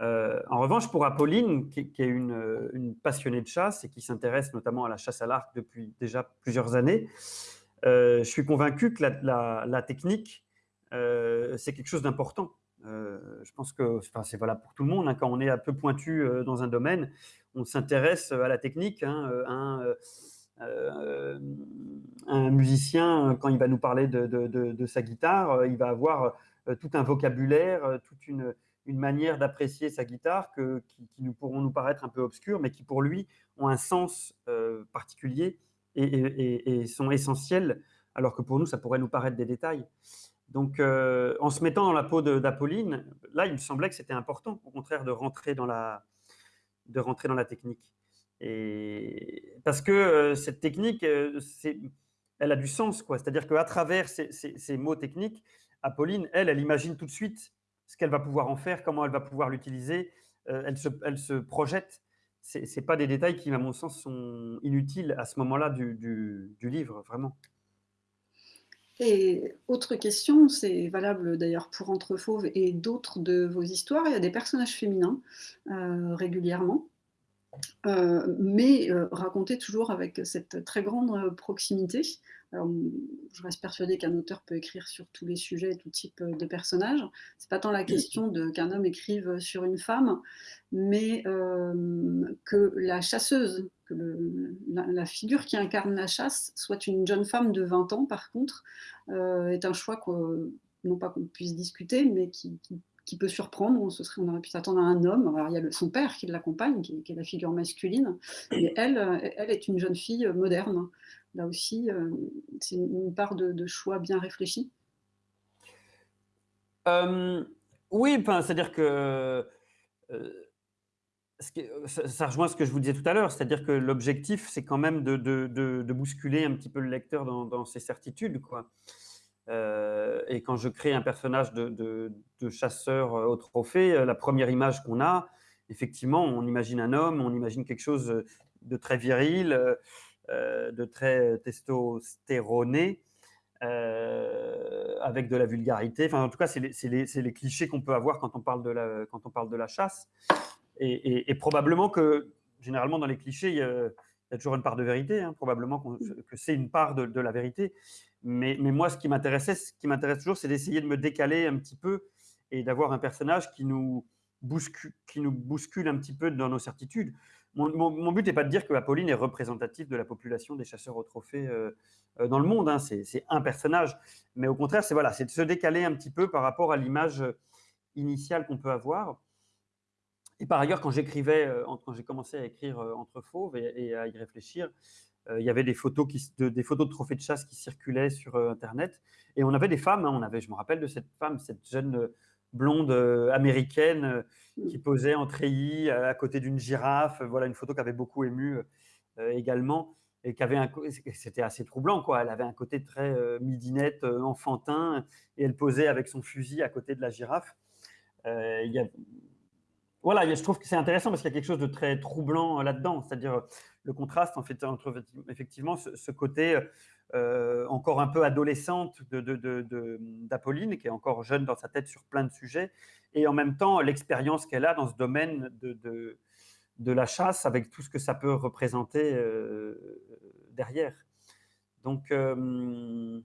Euh, en revanche, pour Apolline, qui, est une, passionnée de chasse et qui s'intéresse notamment à la chasse à l'arc depuis déjà plusieurs années, euh, je suis convaincu que la, technique, c'est quelque chose d'important. Je pense que c'est valable pour tout le monde. Hein, quand on est un peu pointu dans un domaine, on s'intéresse à la technique. Hein, euh, un, euh, musicien, quand il va nous parler de, sa guitare, il va avoir tout un vocabulaire, toute une, manière d'apprécier sa guitare que, qui, nous pourront nous paraître un peu obscures, mais qui pour lui ont un sens euh, particulier et, sont essentiels, alors que pour nous, ça pourrait nous paraître des détails. Donc, en se mettant dans la peau d'Apolline, là, il me semblait que c'était important, au contraire, de rentrer dans la, de rentrer dans la technique. Et parce que euh, cette technique, euh, elle a du sens, quoi. C'est-à-dire qu'à travers ces, mots techniques, Apolline, elle, elle imagine tout de suite ce qu'elle va pouvoir en faire, comment elle va pouvoir l'utiliser. Euh, elle, se, elle se projette. N'est pas des détails qui, à mon sens, sont inutiles à ce moment-là du, livre, vraiment. Et autre question, c'est valable d'ailleurs pour Entre Fauves et d'autres de vos histoires, il y a des personnages féminins régulièrement. Euh, mais euh, raconté toujours avec cette très grande euh, proximité. je reste persuadée qu'un auteur peut écrire sur tous les sujets, tout type de personnages. C'est pas tant la question qu'un homme écrive sur une femme, mais que la chasseuse, la, figure qui incarne la chasse soit une jeune femme de 20 ans, par contre, est un choix non pas qu'on puisse discuter, mais qui, peut surprendre. On, aurait pu s'attendre à un homme. Alors, il y a son père qui l'accompagne, qui, est la figure masculine. Mais elle, elle est une jeune fille moderne. Là aussi, euh, c'est une, part de, choix bien réfléchi. Euh, oui, c'est-à-dire que euh, ça, rejoint ce que je vous disais tout à l'heure, c'est-à-dire que l'objectif, c'est quand même de, bousculer un petit peu le lecteur dans, ses certitudes. Quoi. Euh, et quand je crée un personnage de, chasseur euh, au trophée, euh, la première image qu'on a, effectivement, on imagine un homme, on imagine quelque chose de très viril, de très testostéroné, avec de la vulgarité. Enfin, en tout cas, c'est les, clichés qu'on peut avoir quand on parle de la chasse. Et, probablement que, généralement, dans les clichés, il y a, toujours une part de vérité. Hein. probablement que c'est une part de la vérité. Mais, moi, ce qui m'intéressait, ce qui m'intéresse toujours, c'est d'essayer de me décaler un petit peu et d'avoir un personnage qui nous, bouscule, qui nous bouscule un petit peu dans nos certitudes. Mon, but n'est pas de dire que Apolline est représentative de la population des chasseurs au trophée euh, dans le monde. Hein. C'est un personnage. Mais au contraire, c'est voilà, de se décaler un petit peu par rapport à l'image initiale qu'on peut avoir. Et par ailleurs, quand j'écrivais, euh, quand j'ai commencé à écrire Entre Fauves et, à y réfléchir, euh, il y avait des photos, de, des photos de trophées de chasse qui circulaient sur euh, Internet. Et on avait des femmes, hein. on avait, je me rappelle de cette femme, cette jeune euh, blonde américaine qui posait en treillis à côté d'une girafe. Voilà une photo qui avait beaucoup ému également. et qui avait un, c'était assez troublant, quoi. Elle avait un côté très midinette, enfantin, et elle posait avec son fusil à côté de la girafe. il y a, voilà, je trouve que c'est intéressant parce qu'il y a quelque chose de très troublant là-dedans, c'est-à-dire le contraste entre effectivement ce, côté euh, encore un peu adolescente d'Apolline, qui est encore jeune dans sa tête sur plein de sujets, et en même temps l'expérience qu'elle a dans ce domaine de, la chasse avec tout ce que ça peut représenter euh, derrière. Donc euh,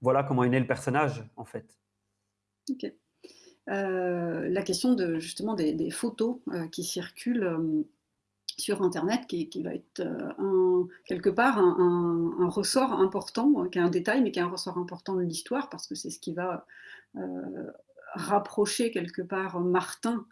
voilà comment est né le personnage en fait. La question de justement des, photos qui circulent sur Internet qui, va être euh, quelque part un, ressort important, qui est un détail, mais qui est un ressort important de l'histoire, parce que c'est ce qui va euh, rapprocher quelque part Martin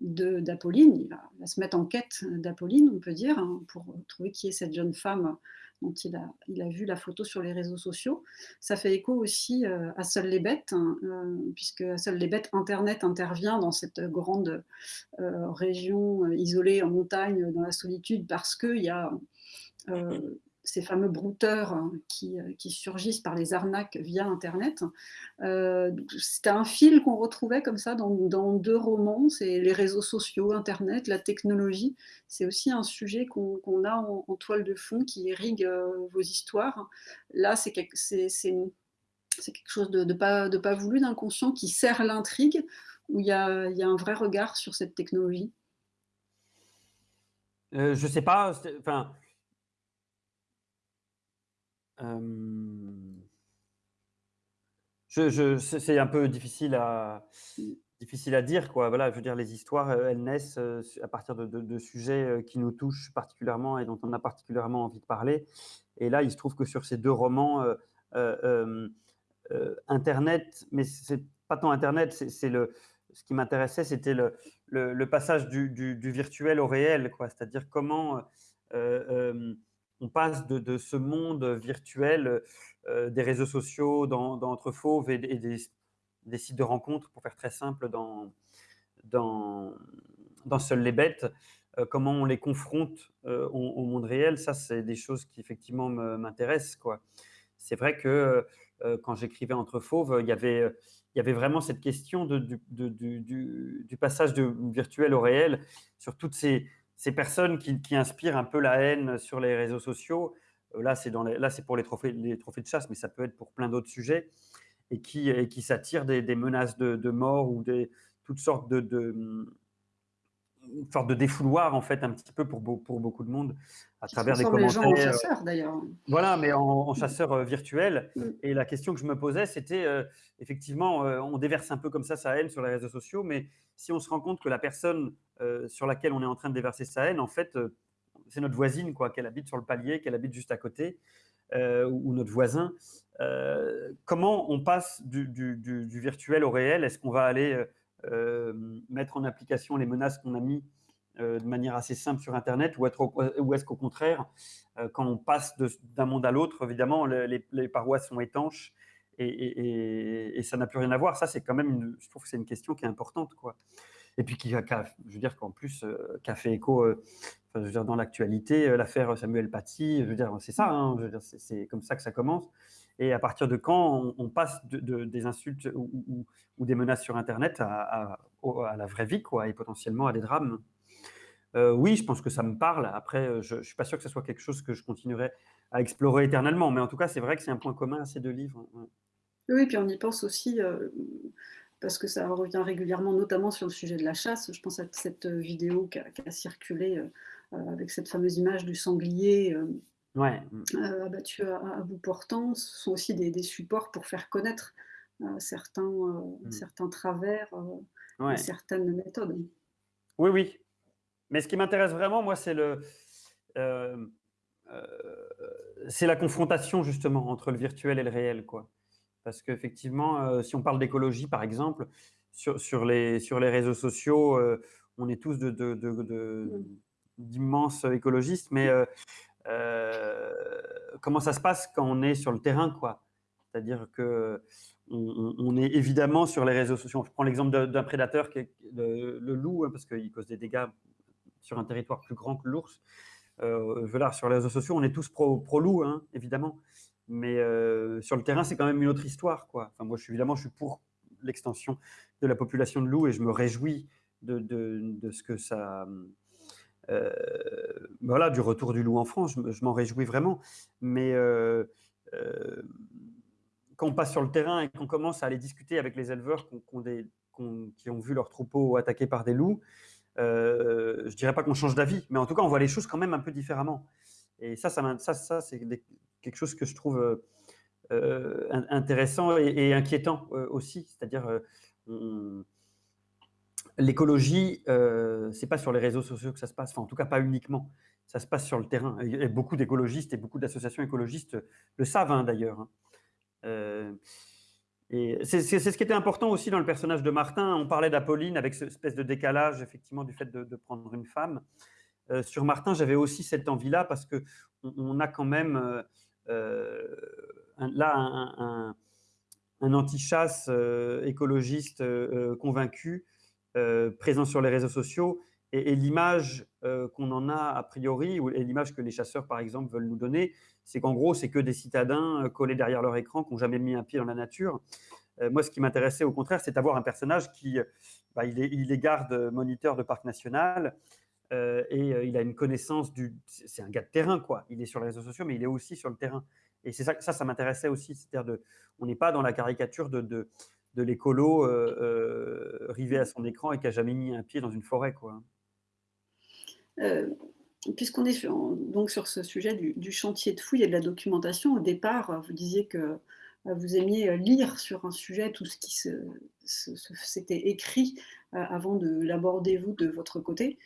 d'Apolline. Il, va, se mettre en quête d'Apolline, on peut dire, hein, pour trouver qui est cette jeune femme dont il a, vu la photo sur les réseaux sociaux. Ça fait écho aussi euh, à Seules les bêtes, hein, euh, puisque Seules les bêtes, Internet intervient dans cette grande euh, région isolée en montagne, dans la solitude, parce qu'il y a ces fameux brouteurs hein, euh, qui, surgissent par les arnaques via Internet. Euh, C'était un fil qu'on retrouvait comme ça dans, deux romans, c'est les réseaux sociaux, Internet, la technologie. C'est aussi un sujet qu'on a en, toile de fond qui irrigue euh, vos histoires. Là, c'est quelque, chose de, pas, de pas voulu, d'inconscient, qui sert l'intrigue, où il y, a, un vrai regard sur cette technologie. Je je sais pas, enfin, euh, c'est un peu difficile à, dire. Quoi. Voilà, je veux dire, les histoires, euh, elles naissent euh, à partir de, sujets qui nous touchent particulièrement et dont on a particulièrement envie de parler. Et là, il se trouve que sur ces deux romans, Internet, mais c'est pas tant Internet, c'est le, ce qui m'intéressait, c'était le, passage du, du, virtuel au réel. C'est-à-dire comment on passe de, ce monde virtuel euh, des réseaux sociaux dans, Entre Fauves et, des, sites de rencontres, pour faire très simple, dans, dans, dans Seules les bêtes, euh, comment on les confronte euh, au, monde réel, ça, c'est des choses qui effectivement m'intéressent. C'est vrai que quand j'écrivais Entre Fauves, il y avait il y avait vraiment cette question de, du, du, passage du virtuel au réel sur toutes ces, ces personnes qui, inspirent un peu la haine sur les réseaux sociaux, euh, là c'est pour les trophées, de chasse, mais ça peut être pour plein d'autres sujets, et qui, et qui s'attirent des, menaces de, mort ou des, toutes sortes de, une sorte de défouloir en fait un petit peu pour, pour beaucoup de monde à travers des commentaires. Les gens en chasseurs d'ailleurs. Voilà, mais en, chasseur euh, virtuel. Mm. Et la question que je me posais, c'était euh, effectivement, euh, on déverse un peu comme ça sa haine sur les réseaux sociaux, mais si on se rend compte que la personne sur laquelle on est en train de déverser sa haine, en fait, c'est notre voisine, quoi, qu'elle habite sur le palier, qu'elle habite juste à côté, ou, notre voisin. comment on passe du, du, du virtuel au réel? Est-ce qu'on va aller euh, mettre en application les menaces qu'on a mis euh, de manière assez simple sur Internet ou, est-ce qu'au contraire, euh, quand on passe d'un monde à l'autre, évidemment, les, parois sont étanches et, ça n'a plus rien à voir. Ça, c'est quand même, une, je trouve que c'est une question qui est importante. Quoi. Et puis, qui, je veux dire qu'en plus, qui a fait écho je veux dire, dans l'actualité, l'affaire Samuel Paty, je veux dire, c'est ça, hein, c'est comme ça que ça commence. Et à partir de quand on, passe de, des insultes ou, des menaces sur Internet à, la vraie vie, quoi, et potentiellement à des drames? Euh, Oui, je pense que ça me parle. Après, euh, je ne suis pas sûr que ce soit quelque chose que je continuerai à explorer éternellement. Mais en tout cas, c'est vrai que c'est un point commun à ces deux livres. Oui, puis on y pense aussi, euh, parce que ça revient régulièrement, notamment sur le sujet de la chasse. Je pense à cette vidéo qui a, circulé avec cette fameuse image du sanglier ouais. euh, abattus à, bout portant, ce sont aussi des, supports pour faire connaître euh, certains, euh, mm. certains travers, certaines méthodes. Oui, oui. Mais ce qui m'intéresse vraiment, moi, c'est le, c'est la confrontation justement entre le virtuel et le réel, quoi. Parce qu'effectivement, si on parle d'écologie, par exemple, sur, sur, les, sur les réseaux sociaux, on est tous de, de, mm. d'immenses écologistes, mais euh, comment ça se passe quand on est sur le terrain, quoi. C'est-à-dire que on, est évidemment sur les réseaux sociaux. Je prends l'exemple d'un prédateur le, loup, hein, parce qu'il cause des dégâts sur un territoire plus grand que l'ours. voilà, sur les réseaux sociaux, on est tous pro-loup, hein, évidemment. Mais sur le terrain, c'est quand même une autre histoire. Quoi. Enfin, moi, je suis, évidemment, je suis pour l'extension de la population de loups et je me réjouis de, ce que ça... voilà, du retour du loup en France, je, m'en réjouis vraiment. Mais quand on passe sur le terrain et qu'on commence à aller discuter avec les éleveurs qui ont vu leurs troupeaux attaqués par des loups, euh, je dirais pas qu'on change d'avis, mais en tout cas, on voit les choses quand même un peu différemment. Et ça, ça, ça, c'est quelque chose que je trouve euh, euh, intéressant et, inquiétant euh, aussi. C'est-à-dire, l'écologie, c'est pas sur les réseaux sociaux que ça se passe, enfin, en tout cas, pas uniquement. Ça se passe sur le terrain. Et beaucoup d'écologistes et beaucoup d'associations écologistes le savent hein, d'ailleurs. Hein. Euh, et c'est ce qui était important aussi dans le personnage de Martin. On parlait d'Apolline avec cette espèce de décalage, effectivement, du fait de, prendre une femme. Euh, sur Martin, j'avais aussi cette envie-là parce que on, a quand même euh, là un, un, anti-chasse écologiste convaincu présent sur les réseaux sociaux et, l'image euh, qu'on en a a priori, et l'image que les chasseurs, par exemple, veulent nous donner, c'est qu'en gros, c'est que des citadins euh, collés derrière leur écran qui n'ont jamais mis un pied dans la nature. Euh, moi, ce qui m'intéressait, au contraire, c'est d'avoir un personnage qui, bah, il, est, il, est, garde moniteur de parc national, et il a une connaissance du... C'est un gars de terrain, quoi. Il est sur les réseaux sociaux, mais il est aussi sur le terrain. Et c'est ça, ça, ça m'intéressait aussi. C'est-à-dire, de, on n'est pas dans la caricature de, de, de l'écolo rivé à son écran et qui a jamais mis un pied dans une forêt, quoi. Euh, puisqu'on est sur, donc sur ce sujet du, chantier de fouille et de la documentation, au départ, vous disiez que euh, vous aimiez lire sur un sujet tout ce qui s'était écrit euh, avant de l'aborder vous de votre côté.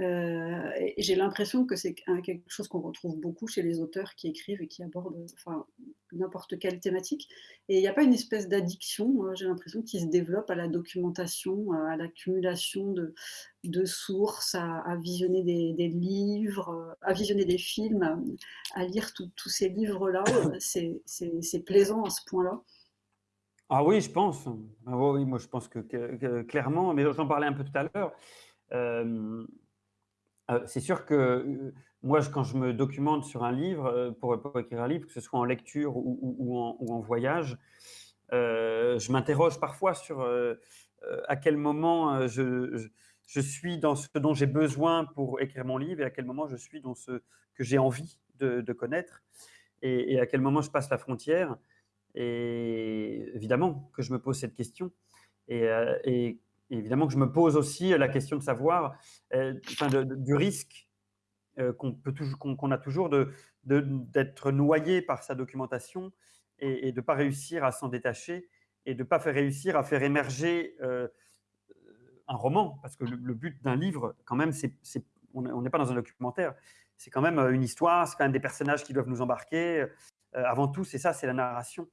Euh, j'ai l'impression que c'est quelque chose qu'on retrouve beaucoup chez les auteurs qui écrivent et qui abordent enfin, n'importe quelle thématique. Et il n'y a pas une espèce d'addiction, j'ai l'impression, qui se développe à la documentation, à l'accumulation de, de, sources, à, visionner des, livres, à visionner des films, à, lire tous ces livres-là. C'est plaisant à ce point-là. Ah oui, je pense. Ah oui, moi je pense que, clairement, mais j'en parlais un peu tout à l'heure. Euh, euh, c'est sûr que euh, moi, quand je me documente sur un livre, euh, pour, écrire un livre, que ce soit en lecture ou, en, voyage, je m'interroge parfois sur à quel moment je, suis dans ce dont j'ai besoin pour écrire mon livre et à quel moment je suis dans ce que j'ai envie de, connaître et, à quel moment je passe la frontière. Et évidemment que je me pose cette question. Évidemment que je me pose aussi la question de savoir, euh, du risque euh, qu'on toujours, qu'on a toujours d'être noyé par sa documentation et, de ne pas réussir à s'en détacher et de ne pas faire réussir à faire émerger euh, un roman, parce que le, but d'un livre, quand même, c'est on n'est pas dans un documentaire, c'est quand même une histoire, c'est quand même des personnages qui doivent nous embarquer. avant tout, c'est ça, c'est la narration.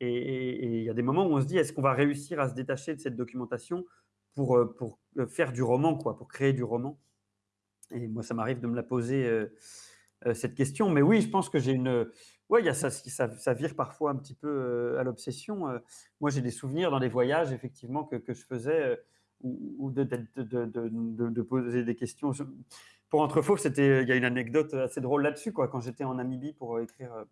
Et il y a des moments où on se dit, est-ce qu'on va réussir à se détacher de cette documentation pour, euh, euh, faire du roman, quoi, pour créer du roman. Et moi, ça m'arrive de me la poser euh, cette question. Mais oui, je pense que j'ai une. Oui, ça, ça, vire parfois un petit peu à l'obsession. moi, j'ai des souvenirs dans les voyages, effectivement, que, que je faisais, ou, de, de, poser des questions. Pour Entrefaux, c'était, il y a une anecdote assez drôle là-dessus. Quand j'étais en Namibie pour écrire,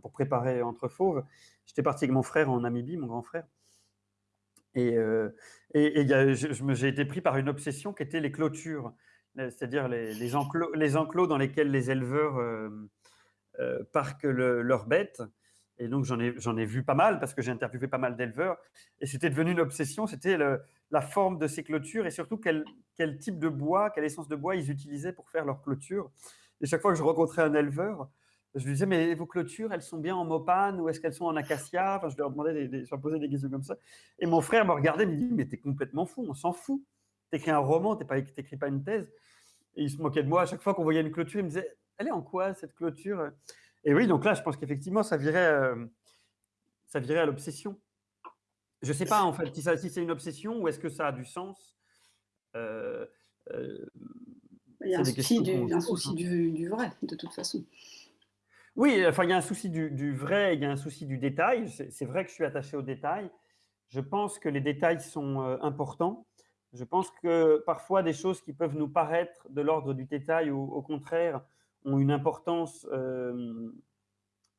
pour préparer Entre Fauves, j'étais parti avec mon frère en Namibie, mon grand frère. Et, euh, et, j'ai été pris par une obsession qui était les clôtures, c'est-à-dire les, les, enclos, les, enclos, dans lesquels les éleveurs euh, euh, parquent leurs bêtes. Et donc, j'en ai, ai, vu pas mal parce que j'ai interviewé pas mal d'éleveurs. Et c'était devenu une obsession, c'était la forme de ces clôtures et surtout quel, quel, type de bois, quelle essence de bois ils utilisaient pour faire leurs clôtures. Et chaque fois que je rencontrais un éleveur, je lui disais, mais vos clôtures, elles sont bien en mopane ou est-ce qu'elles sont en acacia? Enfin, Je leur demandais, des, je leur posais des questions comme ça. Et mon frère me regardait et me dit, mais t'es complètement fou, on s'en fout. T'écris un roman, t'écris pas une thèse. Et il se moquait de moi à chaque fois qu'on voyait une clôture. Il me disait, elle est en quoi cette clôture? Et oui, donc là, je pense qu'effectivement, ça virait, euh, ça virait à l'obsession. Je ne sais pas en fait si, si c'est une obsession ou est-ce que ça a du sens. Euh, euh, il y a un souci, du, un souci du, du, vrai, de toute façon. Oui, enfin, il y a un souci du, vrai, il y a un souci du détail. C'est vrai que je suis attaché aux détails. Je pense que les détails sont euh, importants. Je pense que parfois des choses qui peuvent nous paraître de l'ordre du détail ou au contraire ont une importance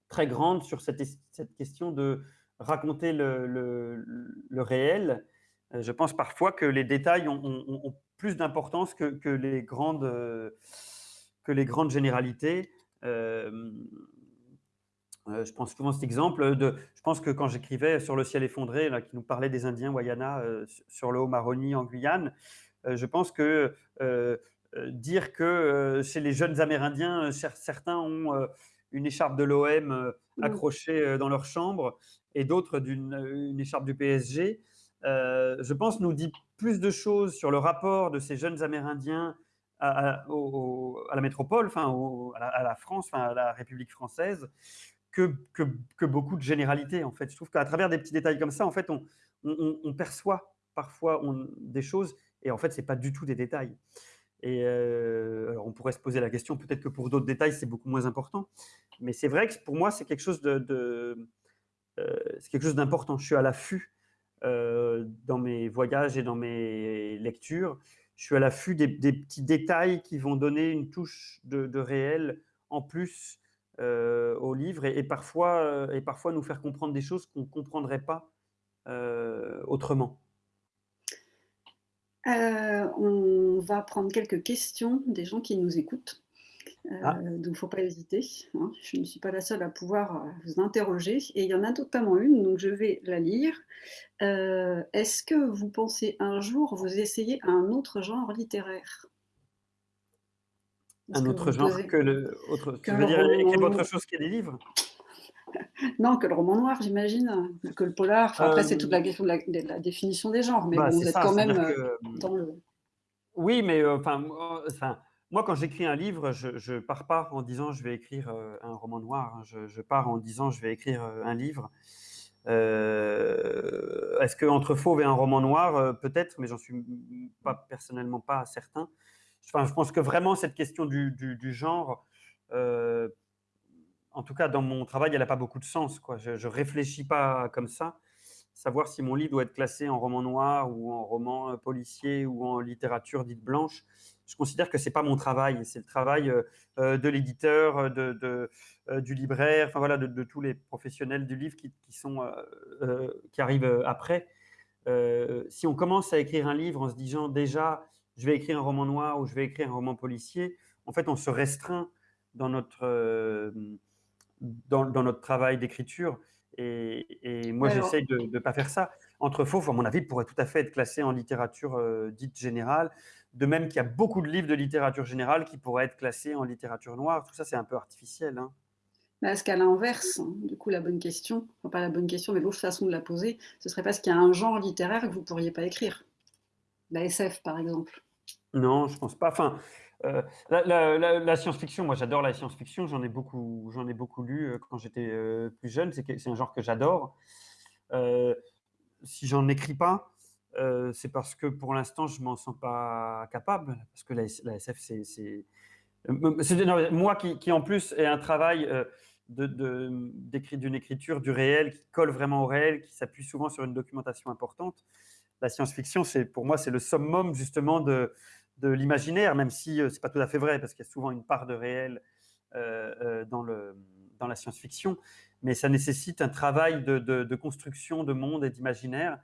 très grande sur cette, question de raconter le, réel. Je pense parfois que les détails ont, plus d'importance que les grandes généralités. Euh, je pense souvent cet exemple de, je pense que quand j'écrivais sur le ciel effondré, là, qui nous parlait des Indiens Wayana euh, sur le Haut-Maroni en Guyane, euh, je pense que dire que chez les jeunes Amérindiens, certains ont une écharpe de l'OM accrochée dans leur chambre et d'autres d'une écharpe du PSG, je pense nous dit plus de choses sur le rapport de ces jeunes Amérindiens à, la métropole, enfin à, la, France, à la République française, que, beaucoup de généralités, en fait. Je trouve qu'à travers des petits détails comme ça, en fait, on, perçoit parfois des choses, et en fait, ce n'est pas du tout des détails. Et euh, on pourrait se poser la question, peut-être que pour d'autres détails, c'est beaucoup moins important. Mais c'est vrai que pour moi, c'est quelque chose de, euh, c'est quelque chose d'important. Je suis à l'affût euh, dans mes voyages et dans mes lectures. Je suis à l'affût des, petits détails qui vont donner une touche de, réel en plus euh, au livre et, parfois, euh, et parfois nous faire comprendre des choses qu'on ne comprendrait pas euh, autrement. on va prendre quelques questions des gens qui nous écoutent. Ah. Donc, il ne faut pas hésiter. Hein. Je ne suis pas la seule à pouvoir vous interroger. Et il y en a notamment une, donc je vais la lire. Est-ce que vous pensez un jour vous essayer un autre genre littéraire? Un autre genre que le. Autre, tu veux dire écrire autre chose que des livres? Non, que le roman noir, j'imagine, que le polar. après, c'est toute la question de la, définition des genres, mais bah, vous êtes quand même euh, dans le. Oui, mais euh, enfin, enfin, moi, quand j'écris un livre, je ne pars pas en disant je vais écrire euh, un roman noir. Hein. Je, pars en disant je vais écrire un livre. Est-ce qu'entre Fauve et un roman noir, peut-être, mais j'en suis personnellement pas certain je pense que vraiment cette question du, genre, euh, en tout cas dans mon travail, elle n'a pas beaucoup de sens. Je ne réfléchis pas comme ça. Savoir si mon livre doit être classé en roman noir ou en roman euh, policier ou en littérature dite blanche, je considère que ce n'est pas mon travail. C'est le travail euh, de l'éditeur, de, du libraire, enfin voilà, de, tous les professionnels du livre qui, sont, qui arrivent après. si on commence à écrire un livre en se disant déjà je vais écrire un roman noir ou je vais écrire un roman policier, en fait, on se restreint dans notre, euh, dans, notre travail d'écriture. Et, moi, j'essaye de ne pas faire ça. Entre faux, à mon avis, pourrait tout à fait être classé en littérature euh, dite générale. De même qu'il y a beaucoup de livres de littérature générale qui pourraient être classés en littérature noire. Tout ça, c'est un peu artificiel. Hein. Est-ce qu'à l'inverse, hein, du coup, la bonne question, enfin, pas la bonne question, mais l'autre façon de la poser, ce serait parce qu'il y a un genre littéraire que vous ne pourriez pas écrire La SF, par exemple. Non, je pense pas. Enfin, euh, la, science-fiction, moi j'adore la science-fiction, j'en ai beaucoup, ai beaucoup lu euh, quand j'étais euh, plus jeune. C'est un genre que j'adore. si j'en écris pas, c'est parce que pour l'instant je m'en sens pas capable, parce que la, SF c'est moi qui, qui, en plus est un travail d'une écriture du réel qui colle vraiment au réel, qui s'appuie souvent sur une documentation importante. La science-fiction, pour moi c'est le summum justement de de l'imaginaire, même si euh, ce n'est pas tout à fait vrai, parce qu'il y a souvent une part de réel euh, euh, dans, le, dans la science-fiction, mais ça nécessite un travail de, construction de monde et d'imaginaire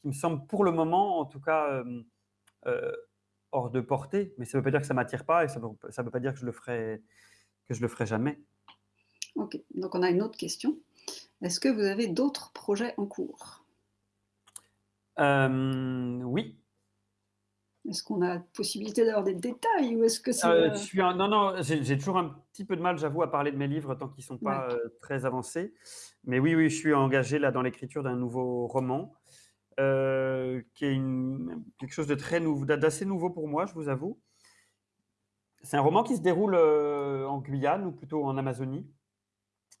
qui me semble pour le moment, en tout cas, hors de portée, mais ça ne veut pas dire que ça ne m'attire pas et ça ne veut, pas dire que je le ferai, que je le ferai jamais. Ok, donc on a une autre question. Est-ce que vous avez d'autres projets en cours? Oui, est-ce qu'on a possibilité d'avoir des détails ou est-ce que c'est euh, euh, Non, non, j'ai toujours un petit peu de mal, j'avoue, à parler de mes livres tant qu'ils ne sont pas euh, très avancés. Mais oui, oui, je suis engagé là dans l'écriture d'un nouveau roman, qui est une, quelque chose de très nouveau, d'assez nouveau pour moi, je vous avoue. C'est un roman qui se déroule en Guyane ou plutôt en Amazonie,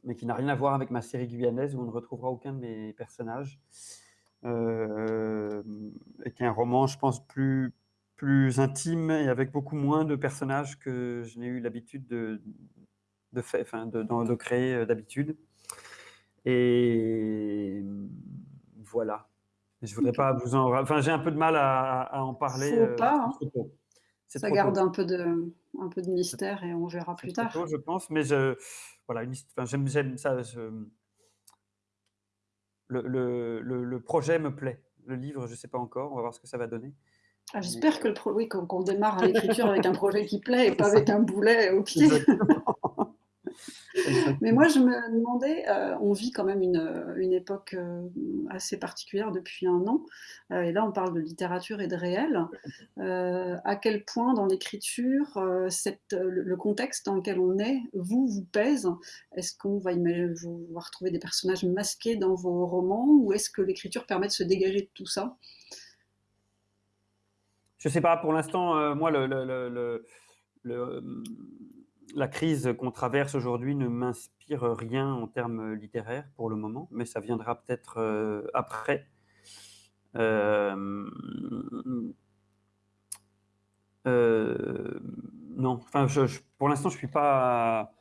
mais qui n'a rien à voir avec ma série guyanaise où on ne retrouvera aucun de mes personnages. et qui est un roman, je pense, plus plus intime et avec beaucoup moins de personnages que je n'ai eu l'habitude de, de, fait, enfin, de, de, créer euh, d'habitude. Et voilà. Je voudrais pas vous en. Enfin, j'ai un peu de mal à, en parler. Faut euh. Hein. Ça garde un peu, de, un peu de mystère et on verra plus tard. Tôt, je pense, mais je, voilà, j'aime ça. le, le, le, projet me plaît. Le livre, je ne sais pas encore, on va voir ce que ça va donner. Ah, j'espère que le oui, qu'on démarre l'écriture avec un projet qui plaît et pas avec un boulet au pied. Mais moi, je me demandais, euh, on vit quand même une, euh, une époque euh, assez particulière depuis un an, et là on parle de littérature et de réel. à quel point dans l'écriture, le, le contexte dans lequel on est, vous, vous pèse? Est-ce qu'on va, va retrouver des personnages masqués dans vos romans, ou est-ce que l'écriture permet de se dégager de tout ça? Je ne sais pas, pour l'instant, moi, le, le la crise qu'on traverse aujourd'hui ne m'inspire rien en termes littéraires pour le moment, mais ça viendra peut-être euh, après. Euh, euh, non, enfin, pour l'instant, je suis pas,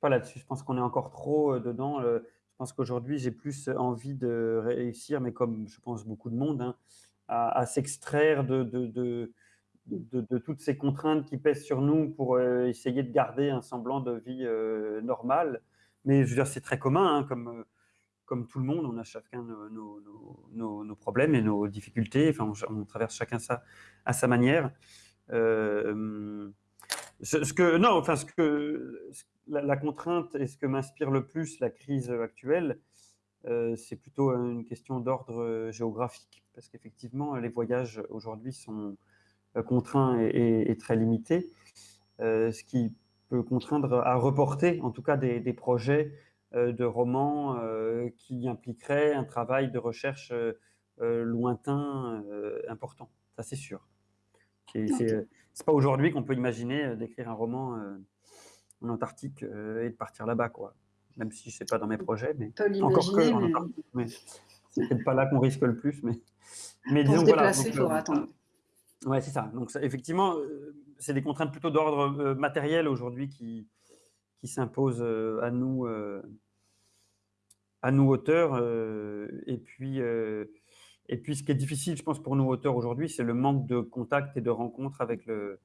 pas là-dessus. Je pense qu'on est encore trop dedans. je pense qu'aujourd'hui, j'ai plus envie de réussir, mais comme je pense beaucoup de monde, hein, à, s'extraire de, toutes ces contraintes qui pèsent sur nous pour euh, essayer de garder un semblant de vie euh, normale. Mais je veux dire, c'est très commun, hein, comme, euh, comme tout le monde, on a chacun nos, problèmes et nos difficultés. Enfin, on, traverse chacun ça à sa manière. ce, que, non, enfin, ce que la, contrainte et ce que m'inspire le plus la crise actuelle, c'est plutôt une question d'ordre géographique, parce qu'effectivement, les voyages aujourd'hui sont euh, contraint et, très limité, euh, ce qui peut contraindre à reporter en tout cas des, projets euh, de romans qui impliqueraient un travail de recherche lointain important, ça c'est sûr. C'est pas aujourd'hui qu'on peut imaginer d'écrire un roman en Antarctique et de partir là-bas, quoi. Même si je sais pas dans mes projets, mais encore que mais... c'est peut-être pas là qu'on risque le plus, mais mais Pour disons se déplacer, il faudra attendre. Ouais, c'est ça. Donc, effectivement, euh, c'est des contraintes plutôt d'ordre euh, matériel aujourd'hui qui, qui s'imposent euh, à nous, à nous auteurs. et puis, et puis, ce qui est difficile, je pense, pour nous auteurs aujourd'hui, c'est le manque de contact et de rencontres avec le,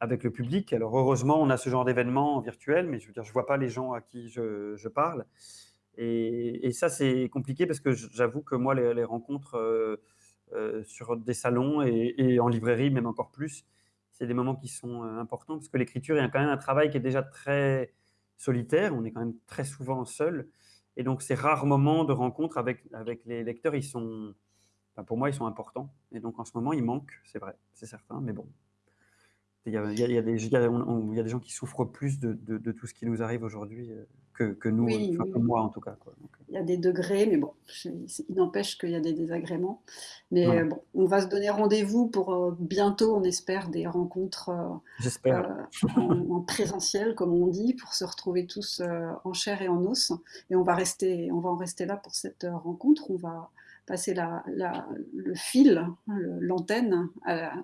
avec le public. Alors, heureusement, on a ce genre d'événements virtuels, mais je veux dire, je vois pas les gens à qui je, je parle. Et, et ça, c'est compliqué parce que j'avoue que moi, les, rencontres euh, sur des salons et, en librairie, même encore plus. C'est des moments qui sont euh, importants parce que l'écriture, il y a quand même un travail qui est déjà très solitaire. On est quand même très souvent seul. Et donc, ces rares moments de rencontre avec, avec les lecteurs, ils sont, pour moi, ils sont importants. Et donc, en ce moment, ils manquent, c'est vrai, c'est certain. Mais bon, il y, a, il, y a des, il, y a, des, gens qui souffrent plus de, de, tout ce qui nous arrive aujourd'hui euh, que, que, nous, enfin, que moi en tout cas. Quoi. Euh. il y a des degrés, mais bon, il n'empêche qu'il y a des désagréments. Mais bon, on va se donner rendez-vous pour euh, bientôt, on espère, des rencontres en, présentiel, comme on dit, pour se retrouver tous en chair et en os. Et on va, rester, on va en rester là pour cette rencontre. On va passer la, le fil, l'antenne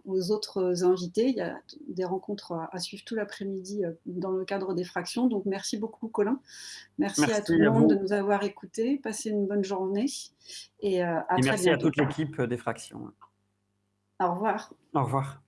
aux autres invités. Il y a des rencontres à suivre tout l'après-midi euh, dans le cadre des fractions. Donc merci beaucoup Colin. Merci, à tout le monde de nous avoir écoutés. Passez une bonne journée et euh, à et très merci à toute l'équipe des fractions. Au revoir. Au revoir.